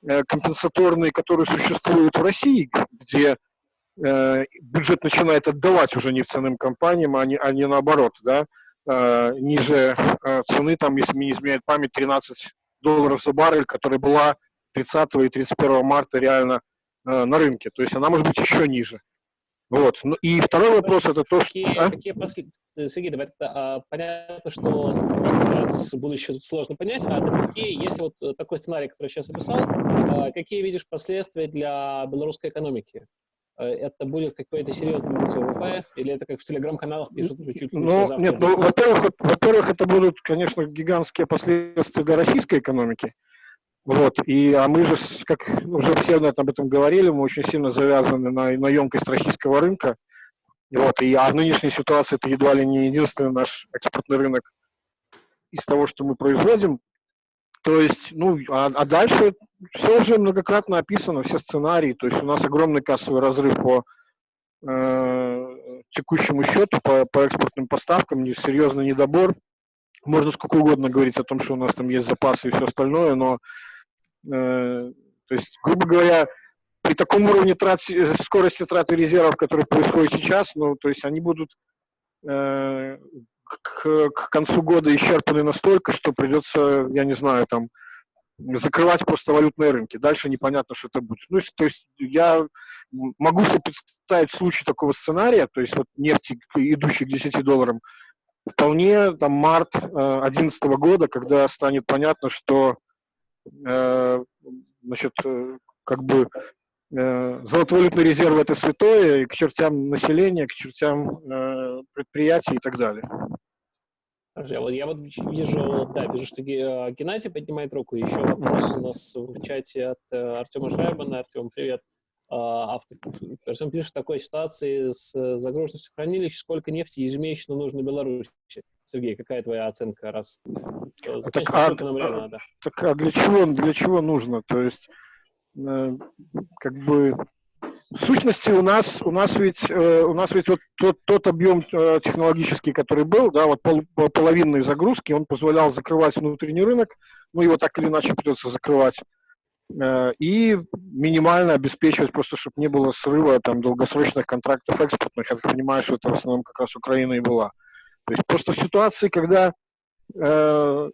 э, компенсаторный, который существует в России, где э, бюджет начинает отдавать уже нефтяным компаниям, а не, а не наоборот, да, э, ниже э, цены, там, если мне не изменяет память, 13 долларов за баррель, которая была 30 и 31 марта реально э, на рынке. То есть она может быть еще ниже. Вот. Ну, и второй вопрос это то, какие, что... А? Какие послед... Сергей, давай а, понятно, что с будущего сложно понять, а какие, если вот такой сценарий, который я сейчас описал, а, какие видишь последствия для белорусской экономики? А, это будет какой-то серьезный минус ВВП, или это как в телеграм-каналах пишут уже чуть ли ну? Нет, ну, во-первых, во-первых, это будут, конечно, гигантские последствия для российской экономики. Вот, и, а мы же, как уже все об этом говорили, мы очень сильно завязаны на, на емкость российского рынка. Вот, и, а в нынешней ситуации это едва ли не единственный наш экспортный рынок из того, что мы производим. То есть, ну, а, а дальше все уже многократно описано, все сценарии. То есть у нас огромный кассовый разрыв по э, текущему счету, по, по экспортным поставкам, серьезный недобор. Можно сколько угодно говорить о том, что у нас там есть запасы и все остальное, но Э, то есть, грубо говоря, при таком уровне трат, э, скорости траты резервов, который происходит сейчас, ну, то есть они будут э, к, к концу года исчерпаны настолько, что придется, я не знаю, там, закрывать просто валютные рынки. Дальше непонятно, что это будет. Ну, то есть я могу себе представить случай такого сценария, то есть вот нефти, идущей к 10 долларам, вполне там март 2011 э, года, когда станет понятно, что Э, значит, э, как бы э, золотовалютный резерв это святое, и к чертям населения, к чертям предприятий и так далее. Подожди, вот я вот вижу, да, вижу, что Геннадий поднимает руку. Еще вопрос у нас в чате от Артема Шайбана. Артем, привет. А, автор. Артем пишет, в такой ситуации с загруженностью хранилищ, сколько нефти ежемесячно нужно Беларуси? Сергей, какая твоя оценка, раз а так, а, нам реально надо? Так а для чего, для чего нужно? То есть, э, как бы, в сущности, у нас, у нас ведь, э, у нас ведь вот тот, тот объем э, технологический, который был, да, вот пол, половинной загрузки, он позволял закрывать внутренний рынок, ну, его так или иначе придется закрывать, э, и минимально обеспечивать просто, чтобы не было срыва там долгосрочных контрактов экспортных. Я так понимаю, что это в основном как раз Украина и была. То есть просто в ситуации, когда э,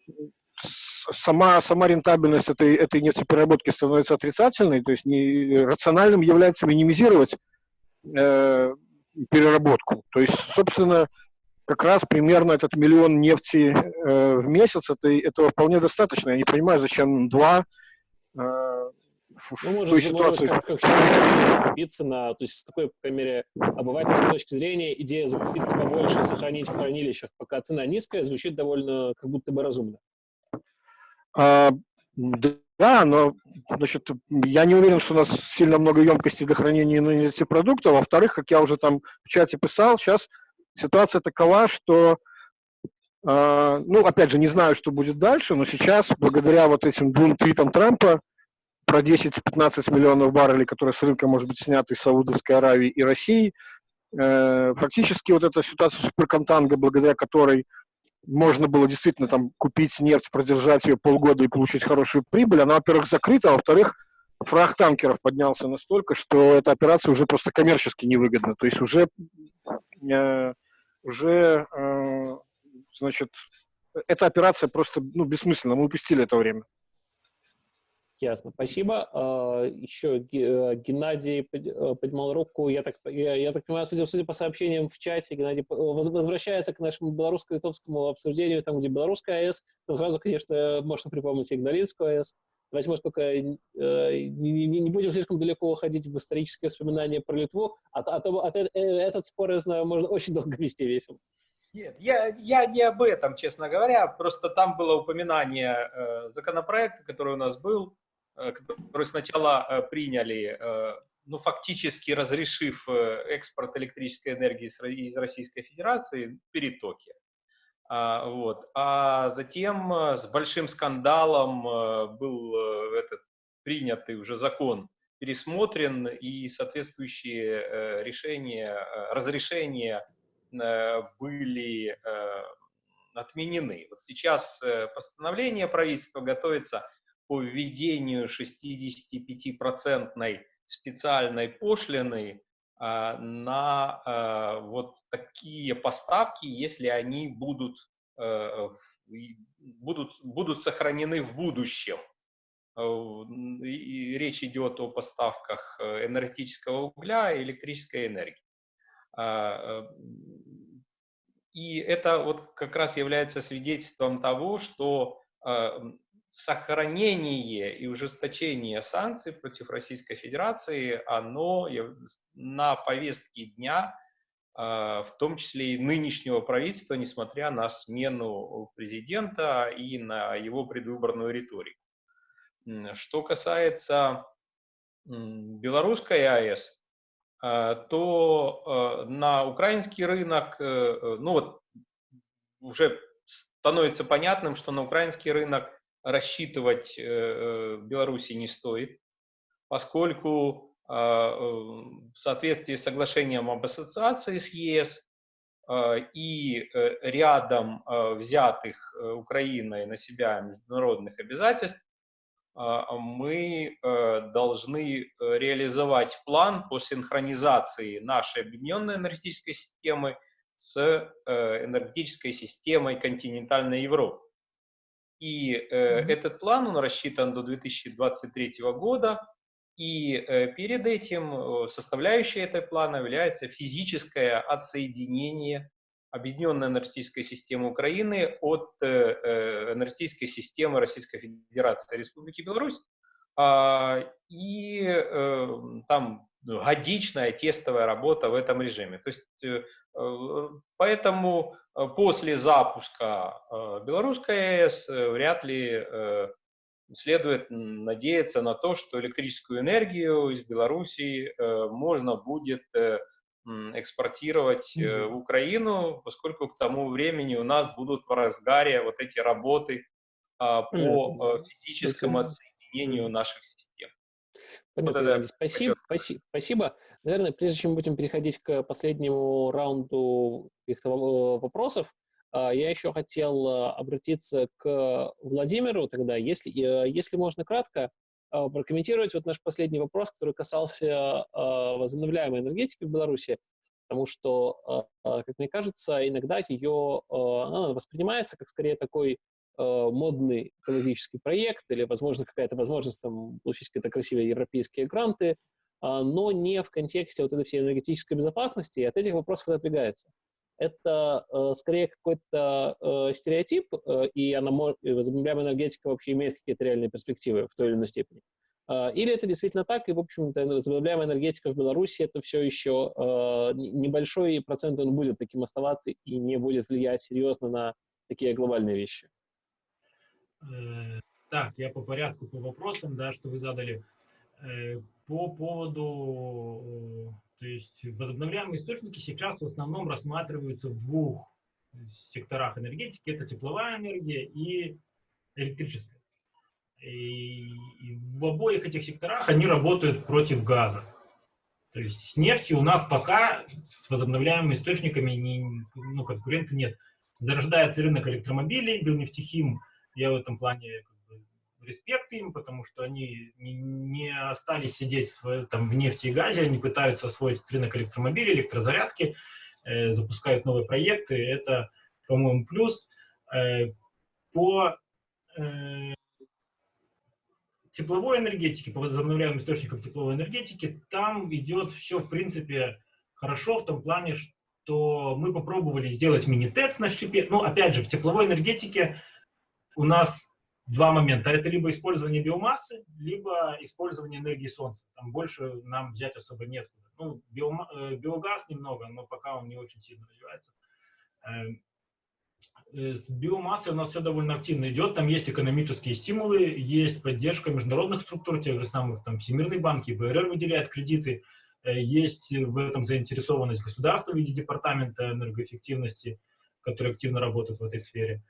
сама, сама рентабельность этой, этой нефтепереработки становится отрицательной, то есть не, рациональным является минимизировать э, переработку. То есть, собственно, как раз примерно этот миллион нефти э, в месяц, это, этого вполне достаточно. Я не понимаю, зачем два, э, ну, может, той ситуации. Как, как закупиться на, то есть с такой, по крайней мере, обывательской точки зрения, идея закупиться побольше и сохранить в хранилищах, пока цена низкая, звучит довольно как будто бы разумно. А, да, но значит, я не уверен, что у нас сильно много емкости для хранения нефтепродуктов. Во-вторых, как я уже там в чате писал, сейчас ситуация такова, что Uh, ну, опять же, не знаю, что будет дальше, но сейчас, благодаря вот этим двум твитам Трампа, про 10-15 миллионов баррелей, которые с рынка, может быть, сняты из Саудовской Аравии и России. Э, фактически вот эта ситуация суперконтанга, благодаря которой можно было действительно там купить нефть, продержать ее полгода и получить хорошую прибыль, она, во-первых, закрыта, а во-вторых, фраг танкеров поднялся настолько, что эта операция уже просто коммерчески невыгодна. То есть уже, э, уже э, значит, эта операция просто ну, бессмысленна, мы упустили это время. Ясно, спасибо. А, Еще э, Геннадий э, поднимал руку. Я так, я, я так понимаю, судя, судя по сообщениям в чате, Геннадий возвращается к нашему белорусско-литовскому обсуждению, там, где белорусская АЭС, то сразу, конечно, можно припомнить Игналинскую АЭС. Давайте, может, только э, не, не, не будем слишком далеко уходить в исторические воспоминания про Литву, а, а то от, этот спор, я знаю, можно очень долго вести весело. Нет, я, я не об этом, честно говоря, просто там было упоминание э, законопроекта, который у нас был, Э, который сначала э, приняли, э, ну, фактически разрешив экспорт электрической энергии из Российской Федерации перетоки. А, вот. а затем с большим скандалом был этот принятый уже закон пересмотрен и соответствующие решения, разрешения были отменены. Вот сейчас постановление правительства готовится по введению 65% специальной пошлины на вот такие поставки, если они будут, будут, будут сохранены в будущем. И речь идет о поставках энергетического угля и электрической энергии. И это вот как раз является свидетельством того, что сохранение и ужесточение санкций против Российской Федерации, оно на повестке дня, а, в том числе и нынешнего правительства, несмотря на смену президента и на его предвыборную риторику. Что касается белорусской АЭС, а, то а, на украинский рынок, э, э, ну вот уже становится понятным, что на украинский рынок рассчитывать э, э, Беларуси не стоит, поскольку а, э, в соответствии с соглашением об ассоциации с ЕС и рядом взятых Украиной на себя международных обязательств, мы должны реализовать план по синхронизации нашей объединенной энергетической системы с энергетической системой континентальной Европы. И э, этот план, он рассчитан до 2023 года, и э, перед этим э, составляющей этой плана является физическое отсоединение объединенной энергетической системы Украины от э, энергетической системы Российской Федерации Республики Беларусь. А, и э, там годичная тестовая работа в этом режиме. То есть, э, э поэтому после запуска э, белорусской АЭС э, вряд ли следует надеяться на то, что электрическую энергию из Белоруссии можно будет экспортировать в Украину, поскольку к тому времени у нас будут в разгаре вот эти работы по физическому отсоединению наших систем. Понятно, вот спасибо, спасибо, спасибо. Наверное, прежде чем будем переходить к последнему раунду каких-то вопросов, а, я еще хотел а, обратиться к Владимиру тогда, если, э, если можно кратко а, прокомментировать вот наш последний вопрос, который касался возобновляемой энергетики в Беларуси, потому что, как мне кажется, иногда ее воспринимается как скорее такой Э, модный экологический проект или, возможно, какая-то возможность там, получить какие-то красивые европейские гранты, а, но не в контексте вот этой всей энергетической безопасности, и от этих вопросов это отодвигается. Это э, скорее какой-то э, стереотип, э, и, и возобновляемая энергетика вообще имеет какие-то реальные перспективы в той или иной степени. Э, или это действительно так, и, в общем-то, возобновляемая энергетика в Беларуси это все еще э, небольшой процент, он будет таким оставаться и не будет влиять серьезно на такие глобальные вещи. Э, так, я по порядку, по вопросам, да, что вы задали. Э, по поводу, э, то есть возобновляемые источники сейчас в основном рассматриваются в двух секторах энергетики. Это тепловая энергия и электрическая. И, в обоих этих секторах они работают против газа. То есть с нефтью у нас пока с возобновляемыми источниками не, ну, конкурента нет. Зарождается рынок электромобилей, Белнефтехим – я в этом плане как бы, респект им, потому что они не, остались сидеть в, там, в нефти и газе, они пытаются освоить рынок электромобилей, электрозарядки, э, запускают новые проекты, это, по-моему, плюс. Э, по э, тепловой энергетике, по возобновляемым источникам тепловой энергетики, там идет все, в принципе, хорошо в том плане, что мы попробовали сделать мини-ТЭЦ на щепе. Ну, опять же, в тепловой энергетике у нас два момента. Это либо использование биомассы, либо использование энергии солнца. Там больше нам взять особо нет. Ну, э, биогаз немного, но пока он не очень сильно развивается. Эм, э, с биомассой у нас все довольно активно идет. Там есть экономические стимулы, есть поддержка международных структур, тех же самых там Всемирный банк, БРР выделяет кредиты. Э, есть в этом заинтересованность государства в виде департамента энергоэффективности, который активно работает в этой сфере.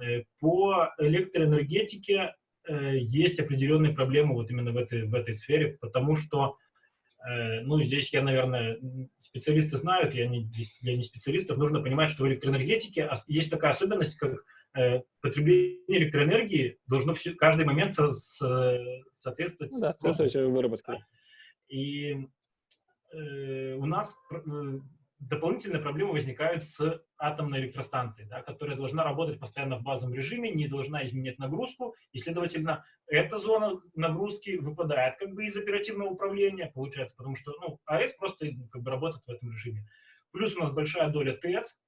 Э, по электроэнергетике э, есть определенные проблемы вот именно в этой, в этой сфере, потому что, э, ну, здесь я, наверное, специалисты знают, я не, я не специалистов, нужно понимать, что в электроэнергетике есть такая особенность, как потребление электроэнергии должно все, каждый момент со, со, соответствовать... Ну да, соответствовать выработке. И э, у нас дополнительные проблемы возникают с атомной электростанцией, да, которая должна работать постоянно в базовом режиме, не должна изменять нагрузку, и, следовательно, эта зона нагрузки выпадает как бы из оперативного управления, получается, потому что ну, АЭС просто как бы работает в этом режиме. Плюс у нас большая доля ТЭЦ,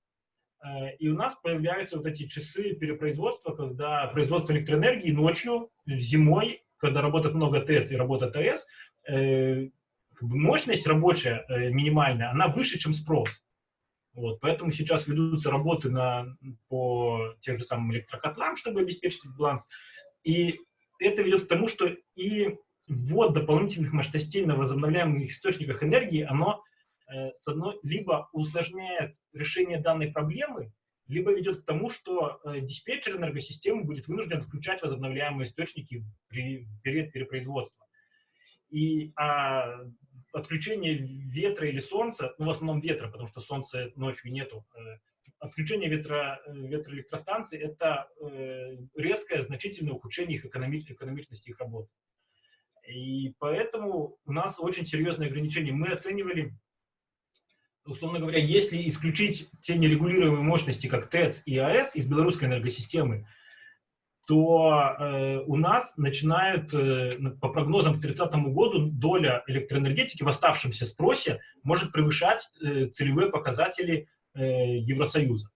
э, и у нас появляются вот эти часы перепроизводства, когда производство электроэнергии ночью, зимой, когда работает много ТЭЦ и работает АЭС, э, мощность рабочая э, минимальная, она выше, чем спрос. Вот, поэтому сейчас ведутся работы на, по тех же самым электрокотлам, чтобы обеспечить баланс. И это ведет к тому, что и ввод дополнительных мощностей на возобновляемых источниках энергии, оно э, с одной, либо усложняет решение данной проблемы, либо ведет к тому, что э, диспетчер энергосистемы будет вынужден включать возобновляемые источники при, в период перепроизводства. И а отключение ветра или солнца, ну, в основном ветра, потому что солнца ночью нету, э, отключение ветра, э, ветроэлектростанций – это э, резкое, значительное ухудшение их экономи экономичности их работы. И поэтому у нас очень серьезные ограничения. Мы оценивали, условно говоря, если исключить те нерегулируемые мощности, как ТЭЦ и АЭС из белорусской энергосистемы, то э, у нас начинают, э, по прогнозам к 30 году, доля электроэнергетики в оставшемся спросе может превышать э, целевые показатели э, Евросоюза.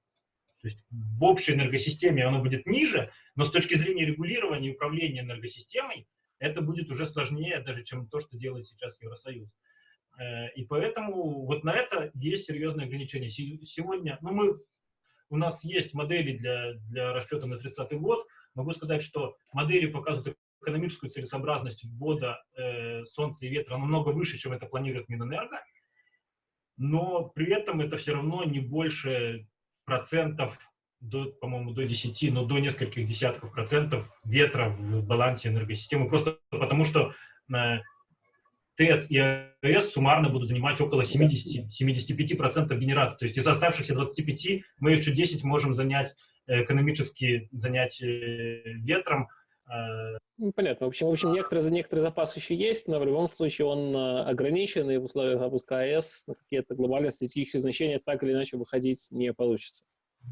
То есть в общей энергосистеме оно будет ниже, но с точки зрения регулирования и управления энергосистемой это будет уже сложнее даже, чем то, что делает сейчас Евросоюз. Э, и поэтому вот на это есть серьезные ограничения. Сегодня, ну мы, у нас есть модели для, для расчета на 30 год, Могу сказать, что модели показывают экономическую целесообразность ввода э, солнца и ветра намного выше, чем это планирует Минэнерго, но при этом это все равно не больше процентов, по-моему, до 10, но до нескольких десятков процентов ветра в балансе энергосистемы, просто потому что э, ТЭЦ и АЭС суммарно будут занимать около 70-75% генерации. То есть из оставшихся 25 мы еще 10 можем занять экономически занять ветром. Ну, понятно. В общем, в общем некоторый, некоторый запас еще есть, но в любом случае он э, ограничен, и в условиях запуска АЭС на какие-то глобальные стратегические значения так или иначе выходить не получится.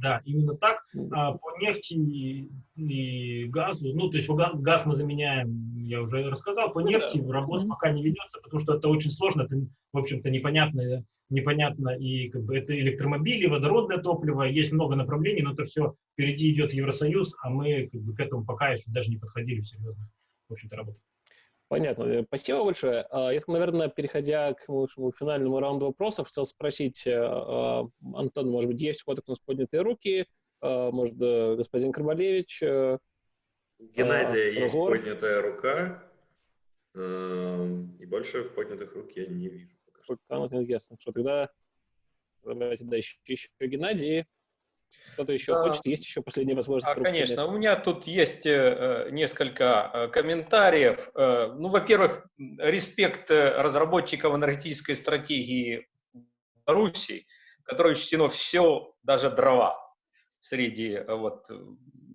Да, именно так. А по нефти и, и газу, ну, то есть газ мы заменяем, я уже рассказал, по ну нефти да. работа пока не ведется, потому что это очень сложно, это, в общем-то, непонятно, непонятно, и как бы это электромобили, водородное топливо, есть много направлений, но это все впереди идет Евросоюз, а мы как бы, к этому пока еще даже не подходили серьезно, в общем-то, работать. Понятно. Э, спасибо большое. А, я, наверное, переходя к нашему финальному раунду вопросов, хотел спросить, э, а, Антон, может быть, есть у кого-то у нас поднятые руки? А, может, э, господин Карбалевич? Геннадия есть поднятая рука, и больше поднятых рук я не вижу. Пока вот ясно. Что тогда давайте, да, еще, еще Геннадий. Кто-то еще а, хочет? Есть еще последняя возможность? А, конечно. У меня тут есть э, несколько э, комментариев. Э, ну, во-первых, респект э, разработчикам энергетической стратегии Беларуси, которое учтено все, даже дрова среди э, вот,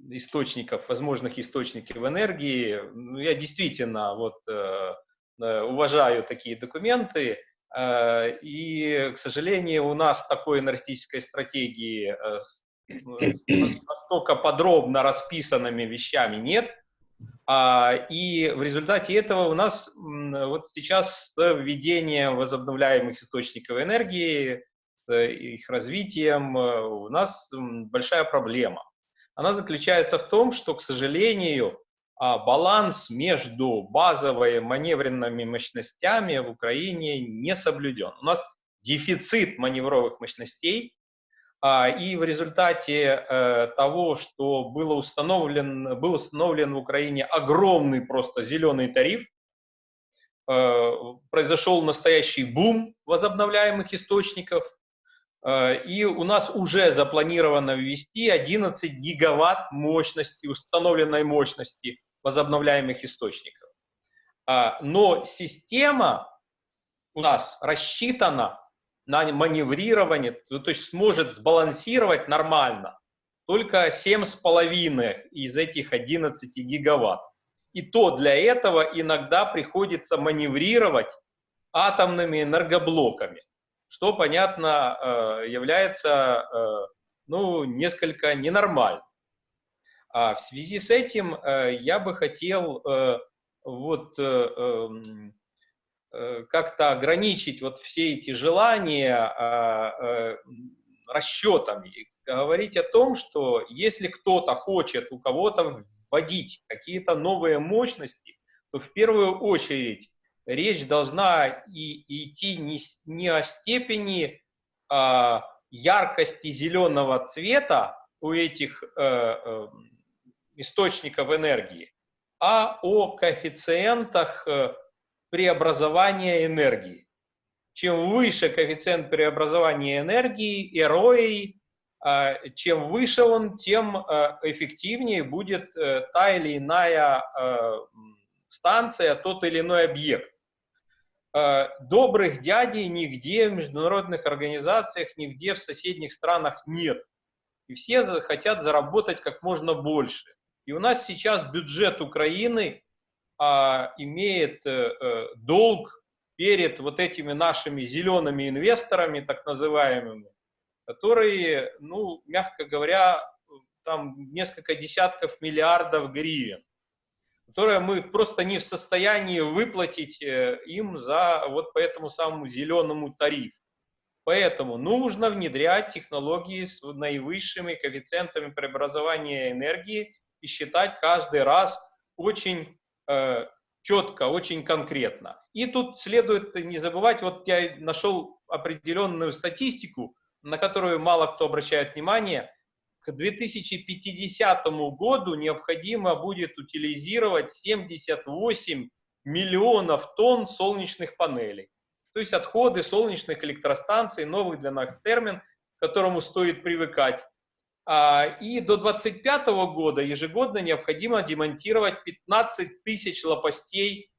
источников, возможных источников энергии. Ну, я действительно вот, э уважаю такие документы. Э, и, к сожалению, у нас такой энергетической стратегии настолько подробно расписанными вещами нет. А, и в результате этого у нас вот сейчас с введением возобновляемых источников энергии, с их развитием, э, у нас большая проблема. Она заключается в том, что, к сожалению, баланс между базовыми маневренными мощностями в Украине не соблюден. У нас дефицит маневровых мощностей, а, и в результате э, того, что было установлен, был установлен в Украине огромный просто зеленый тариф, э, произошел настоящий бум возобновляемых источников, э, и у нас уже запланировано ввести 11 гигаватт мощности, установленной мощности возобновляемых источников. А, но система у нас рассчитана на маневрирование, то есть сможет сбалансировать нормально только 7,5 из этих 11 гигаватт. И то для этого иногда приходится маневрировать атомными энергоблоками, что, понятно, э, является э, ну, несколько ненормальным. А в связи с этим я бы хотел вот эм, как-то ограничить вот все эти желания расчетами, говорить о том, что если кто-то хочет у кого-то вводить какие-то новые мощности, то в первую очередь речь должна и, идти не, не о степени а, яркости зеленого цвета у этих э, э, источников энергии, а о коэффициентах э, преобразования энергии. Чем выше коэффициент преобразования энергии, ROI, а, чем выше он, тем э, эффективнее будет э, та или иная э, станция, тот или иной объект. Добрых дядей нигде в международных организациях, нигде в соседних странах нет. И все хотят заработать как можно больше. И у нас сейчас бюджет Украины а, имеет долг перед вот этими нашими зелеными инвесторами, так называемыми, которые, ну, мягко говоря, там несколько десятков миллиардов гривен, которые мы просто не в состоянии выплатить э, им за вот по этому самому зеленому тарифу. Поэтому нужно внедрять технологии с наивысшими коэффициентами преобразования энергии и считать каждый раз очень э, четко, очень конкретно. И тут следует не забывать, вот я нашел определенную статистику, на которую мало кто обращает внимание, к 2050 году необходимо будет утилизировать 78 миллионов тонн солнечных панелей. То есть отходы солнечных электростанций, новый для нас термин, к которому стоит привыкать. А, и до 2025 года ежегодно необходимо демонтировать 15 тысяч лопастей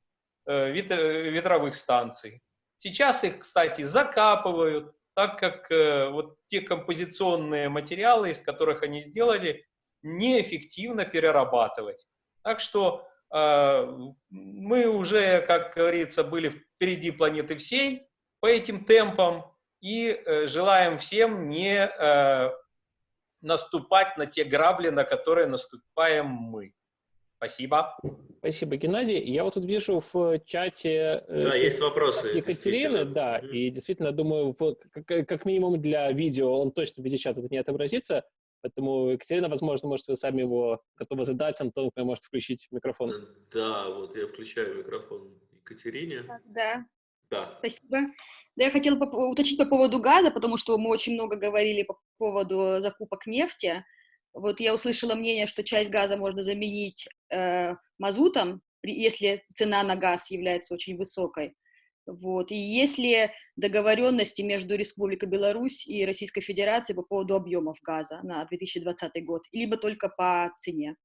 э, ветровых станций. Сейчас их, кстати, закапывают, так как э, вот те композиционные материалы, из которых они сделали, неэффективно перерабатывать. Так что э, мы уже, как говорится, были впереди планеты всей по этим темпам и э, желаем всем не э, наступать на те грабли, на которые наступаем мы. Спасибо. Спасибо, Геннадий. Я вот тут вижу в чате... Э, да, есть вопросы. Екатерины, да, mm -hmm. и действительно, думаю, в, как, как минимум для видео он точно в чата не отобразится, поэтому, Екатерина, возможно, может, вы сами его готовы задать, Антон, вы можете включить микрофон. Э, да, вот я включаю микрофон Екатерине. Да. Да. Спасибо. Да, я хотела уточнить по поводу газа, потому что мы очень много говорили по поводу закупок нефти. Вот я услышала мнение, что часть газа можно заменить э, мазутом, если цена на газ является очень высокой. Вот. И есть ли договоренности между Республикой Беларусь и Российской Федерацией по поводу объемов газа на 2020 год, либо только по цене?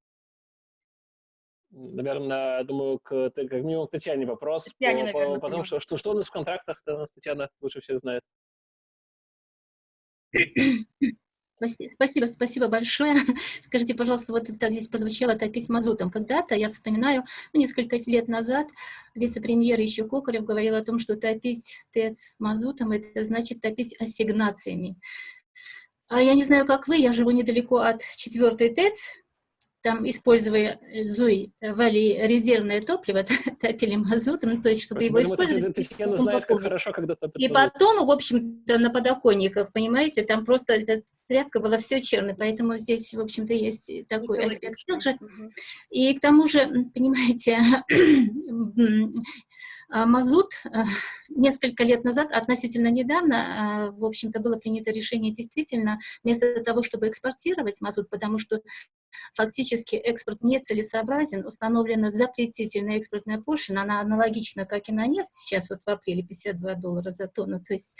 Наверное, думаю, к, как минимум к Татьяне вопрос. Татьяне, по, наверное, по, потому что, что, что у нас в контрактах, Татьяна лучше всех знает. Спасибо, спасибо большое. *laughs* Скажите, пожалуйста, вот так здесь прозвучало топить мазутом. Когда-то, я вспоминаю, ну, несколько лет назад вице-премьер еще Кокарев говорил о том, что топить ТЭЦ мазутом, это значит топить ассигнациями. А я не знаю, как вы, я живу недалеко от четвертой ТЭЦ, там, используя э, ЗУИ, э, вали резервное топливо, *laughs* топили мазутом, ну, то есть, чтобы его использовать. Татьяна знает, как хорошо, когда И потом, в общем-то, на подоконниках, понимаете, там просто эта тряпка была все черной, поэтому здесь, в общем-то, есть такой аспект также. И к тому же, понимаете, *clears throat* мазут а, несколько лет назад, относительно недавно, а, в общем-то, было принято решение действительно, вместо того, чтобы экспортировать мазут, потому что фактически экспорт нецелесообразен, установлена запретительная экспортная пошлина, она аналогична, как и на нефть, сейчас вот в апреле 52 доллара за тонну, то есть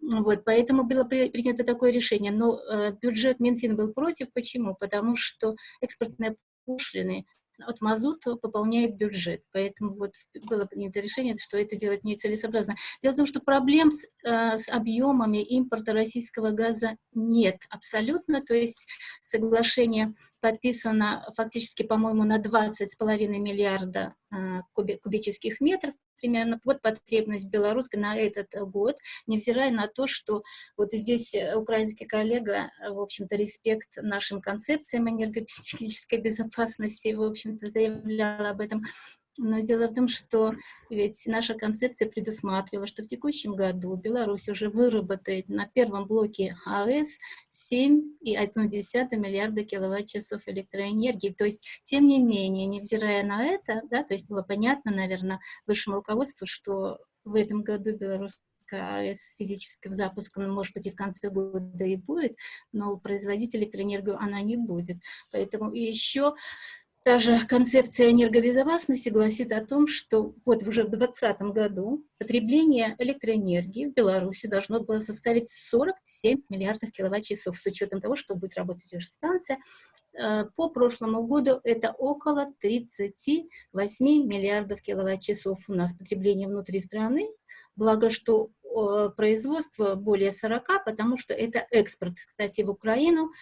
вот, поэтому было принято такое решение. Но э, бюджет Минфин был против. Почему? Потому что экспортные пошлины от мазута пополняет бюджет. Поэтому вот было принято решение, что это делать нецелесообразно. Дело в том, что проблем с, э, с объемами импорта российского газа нет абсолютно. То есть соглашение подписано фактически, по-моему, на 20,5 миллиарда э, кубических метров, примерно вот потребность белорусской на этот год, невзирая на то, что вот здесь украинский коллега, в общем-то, респект нашим концепциям энергетической безопасности, в общем-то, заявлял об этом, но дело в том, что ведь наша концепция предусматривала, что в текущем году Беларусь уже выработает на первом блоке АЭС 7,1 миллиарда киловатт-часов электроэнергии. То есть, тем не менее, невзирая на это, да, то есть было понятно, наверное, высшему руководству, что в этом году белорусская АЭС физического запуска, ну, может быть, и в конце года и будет, но производить электроэнергию она не будет. Поэтому и еще Даже концепция энергобезопасности гласит о том, что вот уже в 2020 году потребление электроэнергии в Беларуси должно было составить 47 миллиардов киловатт-часов, с учетом того, что будет работать уже станция. Э, по прошлому году это около 38 миллиардов киловатт-часов у нас потребление внутри страны, благо что производство более 40, потому что это экспорт, кстати, в Украину.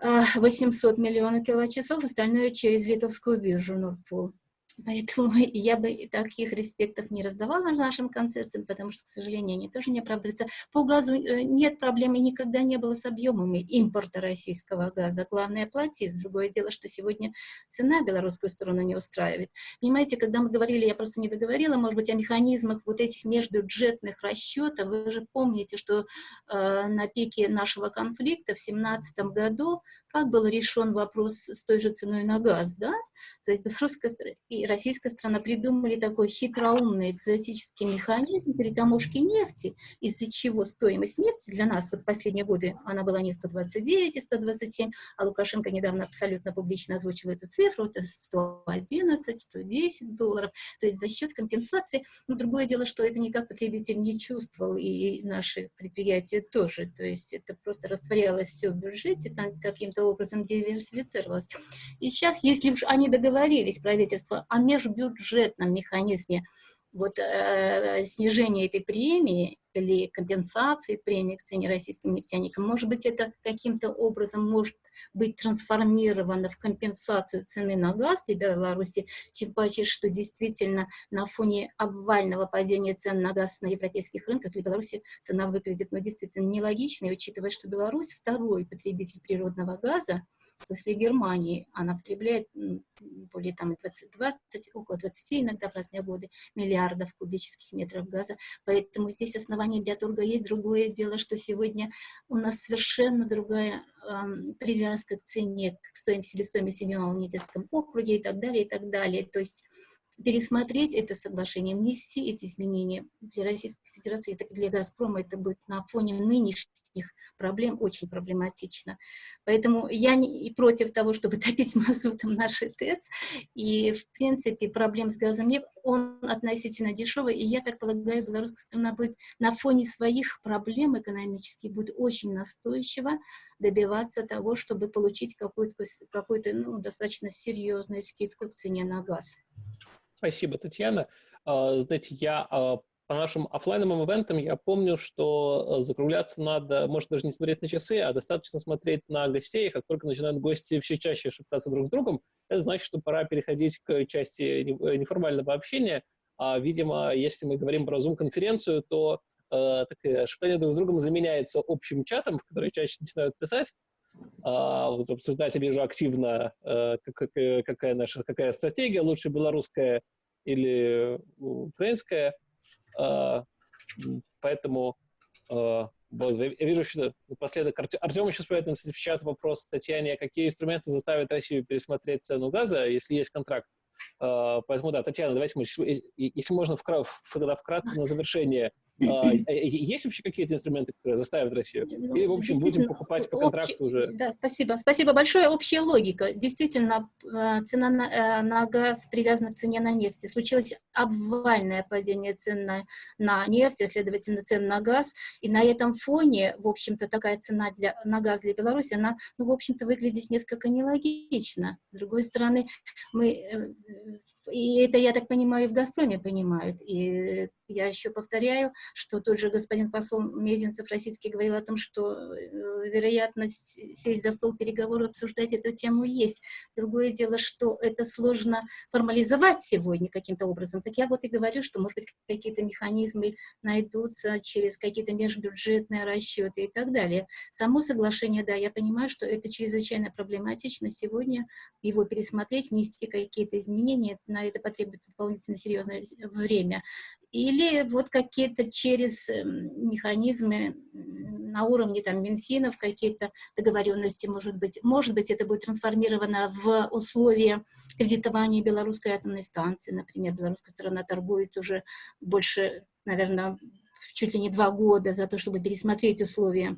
800 миллионов киловатт-часов, остальное через литовскую биржу Нордпул. Поэтому *laughs* я бы таких респектов не раздавала нашим концессиям, потому что, к сожалению, они тоже не оправдываются. По газу э, нет проблем и никогда не было с объемами импорта российского газа. Главное платить. Другое дело, что сегодня цена белорусскую сторону не устраивает. Понимаете, когда мы говорили, я просто не договорила, может быть, о механизмах вот этих межбюджетных расчетов, вы же помните, что э, на пике нашего конфликта в 2017 году как был решен вопрос с той же ценой на газ, да? То есть белорусская российская страна придумали такой хитроумный экзотический механизм перетаможки нефти, из-за чего стоимость нефти для нас, вот последние годы, она была не 129 и 127, а Лукашенко недавно абсолютно публично озвучил эту цифру, это 111, 110 долларов, то есть за счет компенсации, но другое дело, что это никак потребитель не чувствовал, и наши предприятия тоже, то есть это просто растворялось все в бюджете, там каким-то образом диверсифицировалась. И сейчас, если уж они договорились, правительство, о межбюджетном механизме вот, э, снижения этой премии или компенсации премии к цене российским нефтяникам, может быть, это каким-то образом может быть трансформировано в компенсацию цены на газ для Беларуси, чем паче, что действительно на фоне обвального падения цен на газ на европейских рынках для Беларуси цена выглядит ну, действительно нелогичной, учитывая, что Беларусь второй потребитель природного газа, после Германии она потребляет более там 20, 20, около 20 иногда в разные годы миллиардов кубических метров газа. Поэтому здесь основания для торга есть. Другое дело, что сегодня у нас совершенно другая э, привязка к цене, к стоимости, себестоимости в Ямало-Ненецком округе и так далее, и так далее. То есть пересмотреть это соглашение, внести эти изменения для Российской Федерации, это для «Газпрома» это будет на фоне нынешних проблем очень проблематично. Поэтому я не против того, чтобы топить мазутом наши ТЭЦ, и, в принципе, проблем с газом нет, он относительно дешевый, и я так полагаю, белорусская страна будет на фоне своих проблем экономических будет очень настойчиво добиваться того, чтобы получить какую-то какую, ну, достаточно серьезную скидку в цене на газ. Спасибо, Татьяна. А, знаете, я а, по нашим офлайновым ивентам я помню, что э, закругляться надо, может даже не смотреть на часы, а достаточно смотреть на гостей. Как только начинают гости все чаще шептаться друг с другом, это значит, что пора переходить к части э, неформального общения. А, видимо, если мы говорим про Zoom-конференцию, то э, так, шептание друг с другом заменяется общим чатом, в который чаще начинают писать. А, вот обсуждать я вижу активно, э, какая, какая наша какая стратегия, лучше белорусская или украинская. А, поэтому а, я вижу, что напоследок Артем еще спрашивает нам в чат вопрос Татьяне, а какие инструменты заставят Россию пересмотреть цену газа, если есть контракт. Поэтому да, Татьяна, давайте мы, если можно, вкратце на завершение *laughs* есть вообще какие-то инструменты, которые заставят Россию? Ну, Или, в общем, будем покупать по контракту уже? Да, спасибо. Спасибо большое. Общая логика. Действительно, а, цена на, э, на газ привязана к цене на нефть. Случилось обвальное падение цен на, на нефть, а, следовательно, цен на газ. И на этом фоне, в общем-то, такая цена для, на газ для Беларуси, она, ну, в общем-то, выглядит несколько нелогично. С другой стороны, мы э, и это, я так понимаю, и в «Газпроме» понимают. И я еще повторяю, что тот же господин посол Мезенцев российский говорил о том, что э, вероятность сесть за стол переговоров, обсуждать эту тему есть. Другое дело, что это сложно формализовать сегодня каким-то образом. Так я вот и говорю, что, может быть, какие-то механизмы найдутся через какие-то межбюджетные расчеты и так далее. Само соглашение, да, я понимаю, что это чрезвычайно проблематично сегодня его пересмотреть, внести какие-то изменения, на это потребуется дополнительно серьезное время. Или вот какие-то через эм, механизмы на уровне там Минфинов, какие-то договоренности, может быть. Может быть, это будет трансформировано в условия кредитования белорусской атомной станции. Например, белорусская сторона торгует уже больше, наверное, чуть ли не два года за то, чтобы пересмотреть условия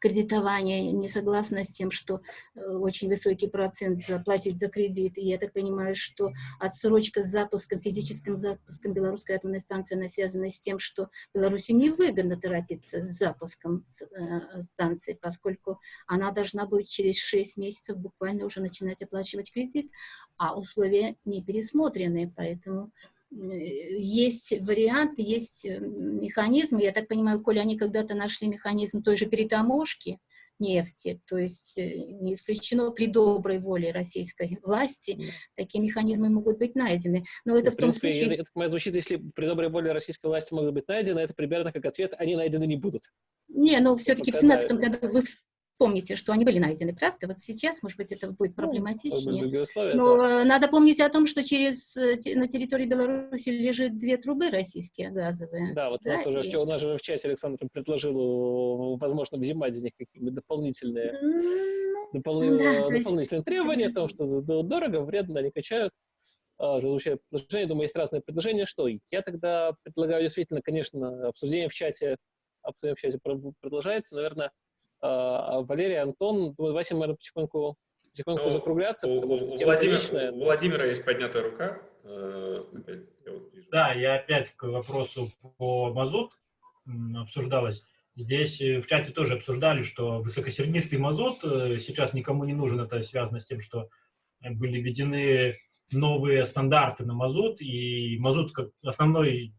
кредитования, не согласна с тем, что э, очень высокий процент заплатить за кредит. И я так понимаю, что отсрочка с запуском, физическим запуском белорусской атомной станции, она связана с тем, что Беларуси невыгодно торопиться с запуском э, станции, поскольку она должна будет через 6 месяцев буквально уже начинать оплачивать кредит, а условия не пересмотрены, поэтому есть варианты, есть э, механизмы. Я так понимаю, коли они когда-то нашли механизм той же перетаможки нефти, то есть э, не исключено при доброй воле российской власти, такие механизмы могут быть найдены. Но это ну, в, в том принципе, случае... это, это звучит, если при доброй воле российской власти могут быть найдены, это примерно как ответ, они найдены не будут. Не, ну все-таки в 17 году вы помните, что они были найдены, правда? Вот сейчас, может быть, это будет ну, проблематичнее. Но надо помнить о том, что через, э, на территории Беларуси лежит две трубы российские газовые. Да, вот да, у, нас и... уже, у нас же в чате Александр предложил, возможно, взимать из них какие-нибудь дополнительные, ну, допол... *laughs* да, дополнительные требования, *laughs* о том, что дорого, вредно, они качают а, звучат предложения, думаю, есть разные предложения, что я тогда предлагаю действительно, конечно, обсуждение в чате, обсуждение в чате продолжается, наверное, Валерий, Антон, давайте, наверное, потихоньку, потихоньку ну, закругляться, у, потому что тема Владимир, У Владимира есть поднятая рука. Э, да, я опять к вопросу по мазут обсуждалось. Здесь э, в чате тоже обсуждали, что высокосернистый мазут э, сейчас никому не нужен. Это связано с тем, что были введены новые стандарты на мазут, и мазут как основной,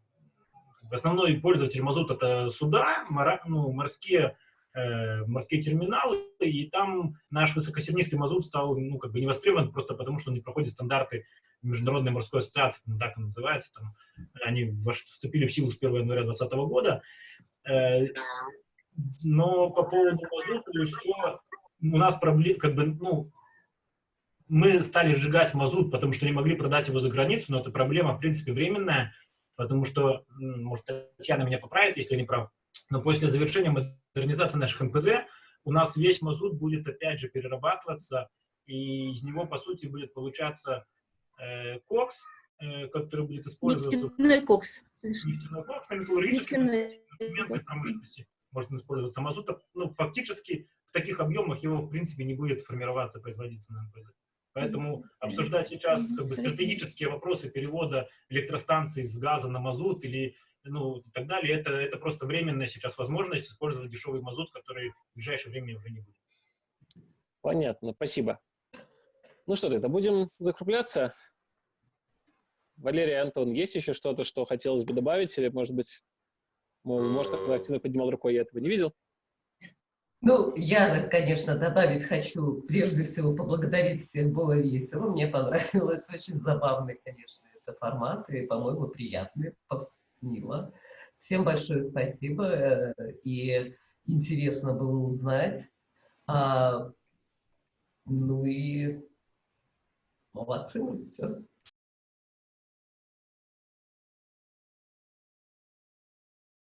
основной пользователь мазут это суда, мора, ну, морские э, морские терминалы, и там наш высокосернистый мазут стал ну, как бы не востребован просто потому, что он не проходит стандарты Международной морской ассоциации, ну, так называется, там, они вступили в силу с 1 января 2020 года. Э, но по поводу мазута еще у нас проблема, как бы, ну, мы стали сжигать мазут, потому что не могли продать его за границу, но эта проблема, в принципе, временная, потому что, может, Татьяна меня поправит, если я не прав, но после завершения модернизации наших МПЗ у нас весь мазут будет опять же перерабатываться, и из него, по сути, будет получаться э, кокс, э, который будет использоваться... Нефтяной кокс. Нефтяной кокс на металлургической промышленности может использоваться мазут. Ну, фактически в таких объемах его, в принципе, не будет формироваться, производиться на МПЗ. Поэтому обсуждать сейчас как бы, стратегические вопросы перевода электростанций с газа на мазут или ну, и так далее. Это, это просто временная сейчас возможность использовать дешевый мазут, который в ближайшее время уже не будет. Понятно, спасибо. Ну что тогда, будем закругляться? Валерий, Антон, есть еще что-то, что хотелось бы добавить? Или, может быть, может, кто активно поднимал рукой, я этого не видел? Ну, я, конечно, добавить хочу, прежде всего, поблагодарить всех, было весело, мне понравилось, очень забавный, конечно, это формат, и, по-моему, приятный, мило. Всем большое спасибо, э, и интересно было узнать. А, ну и молодцы, ну все.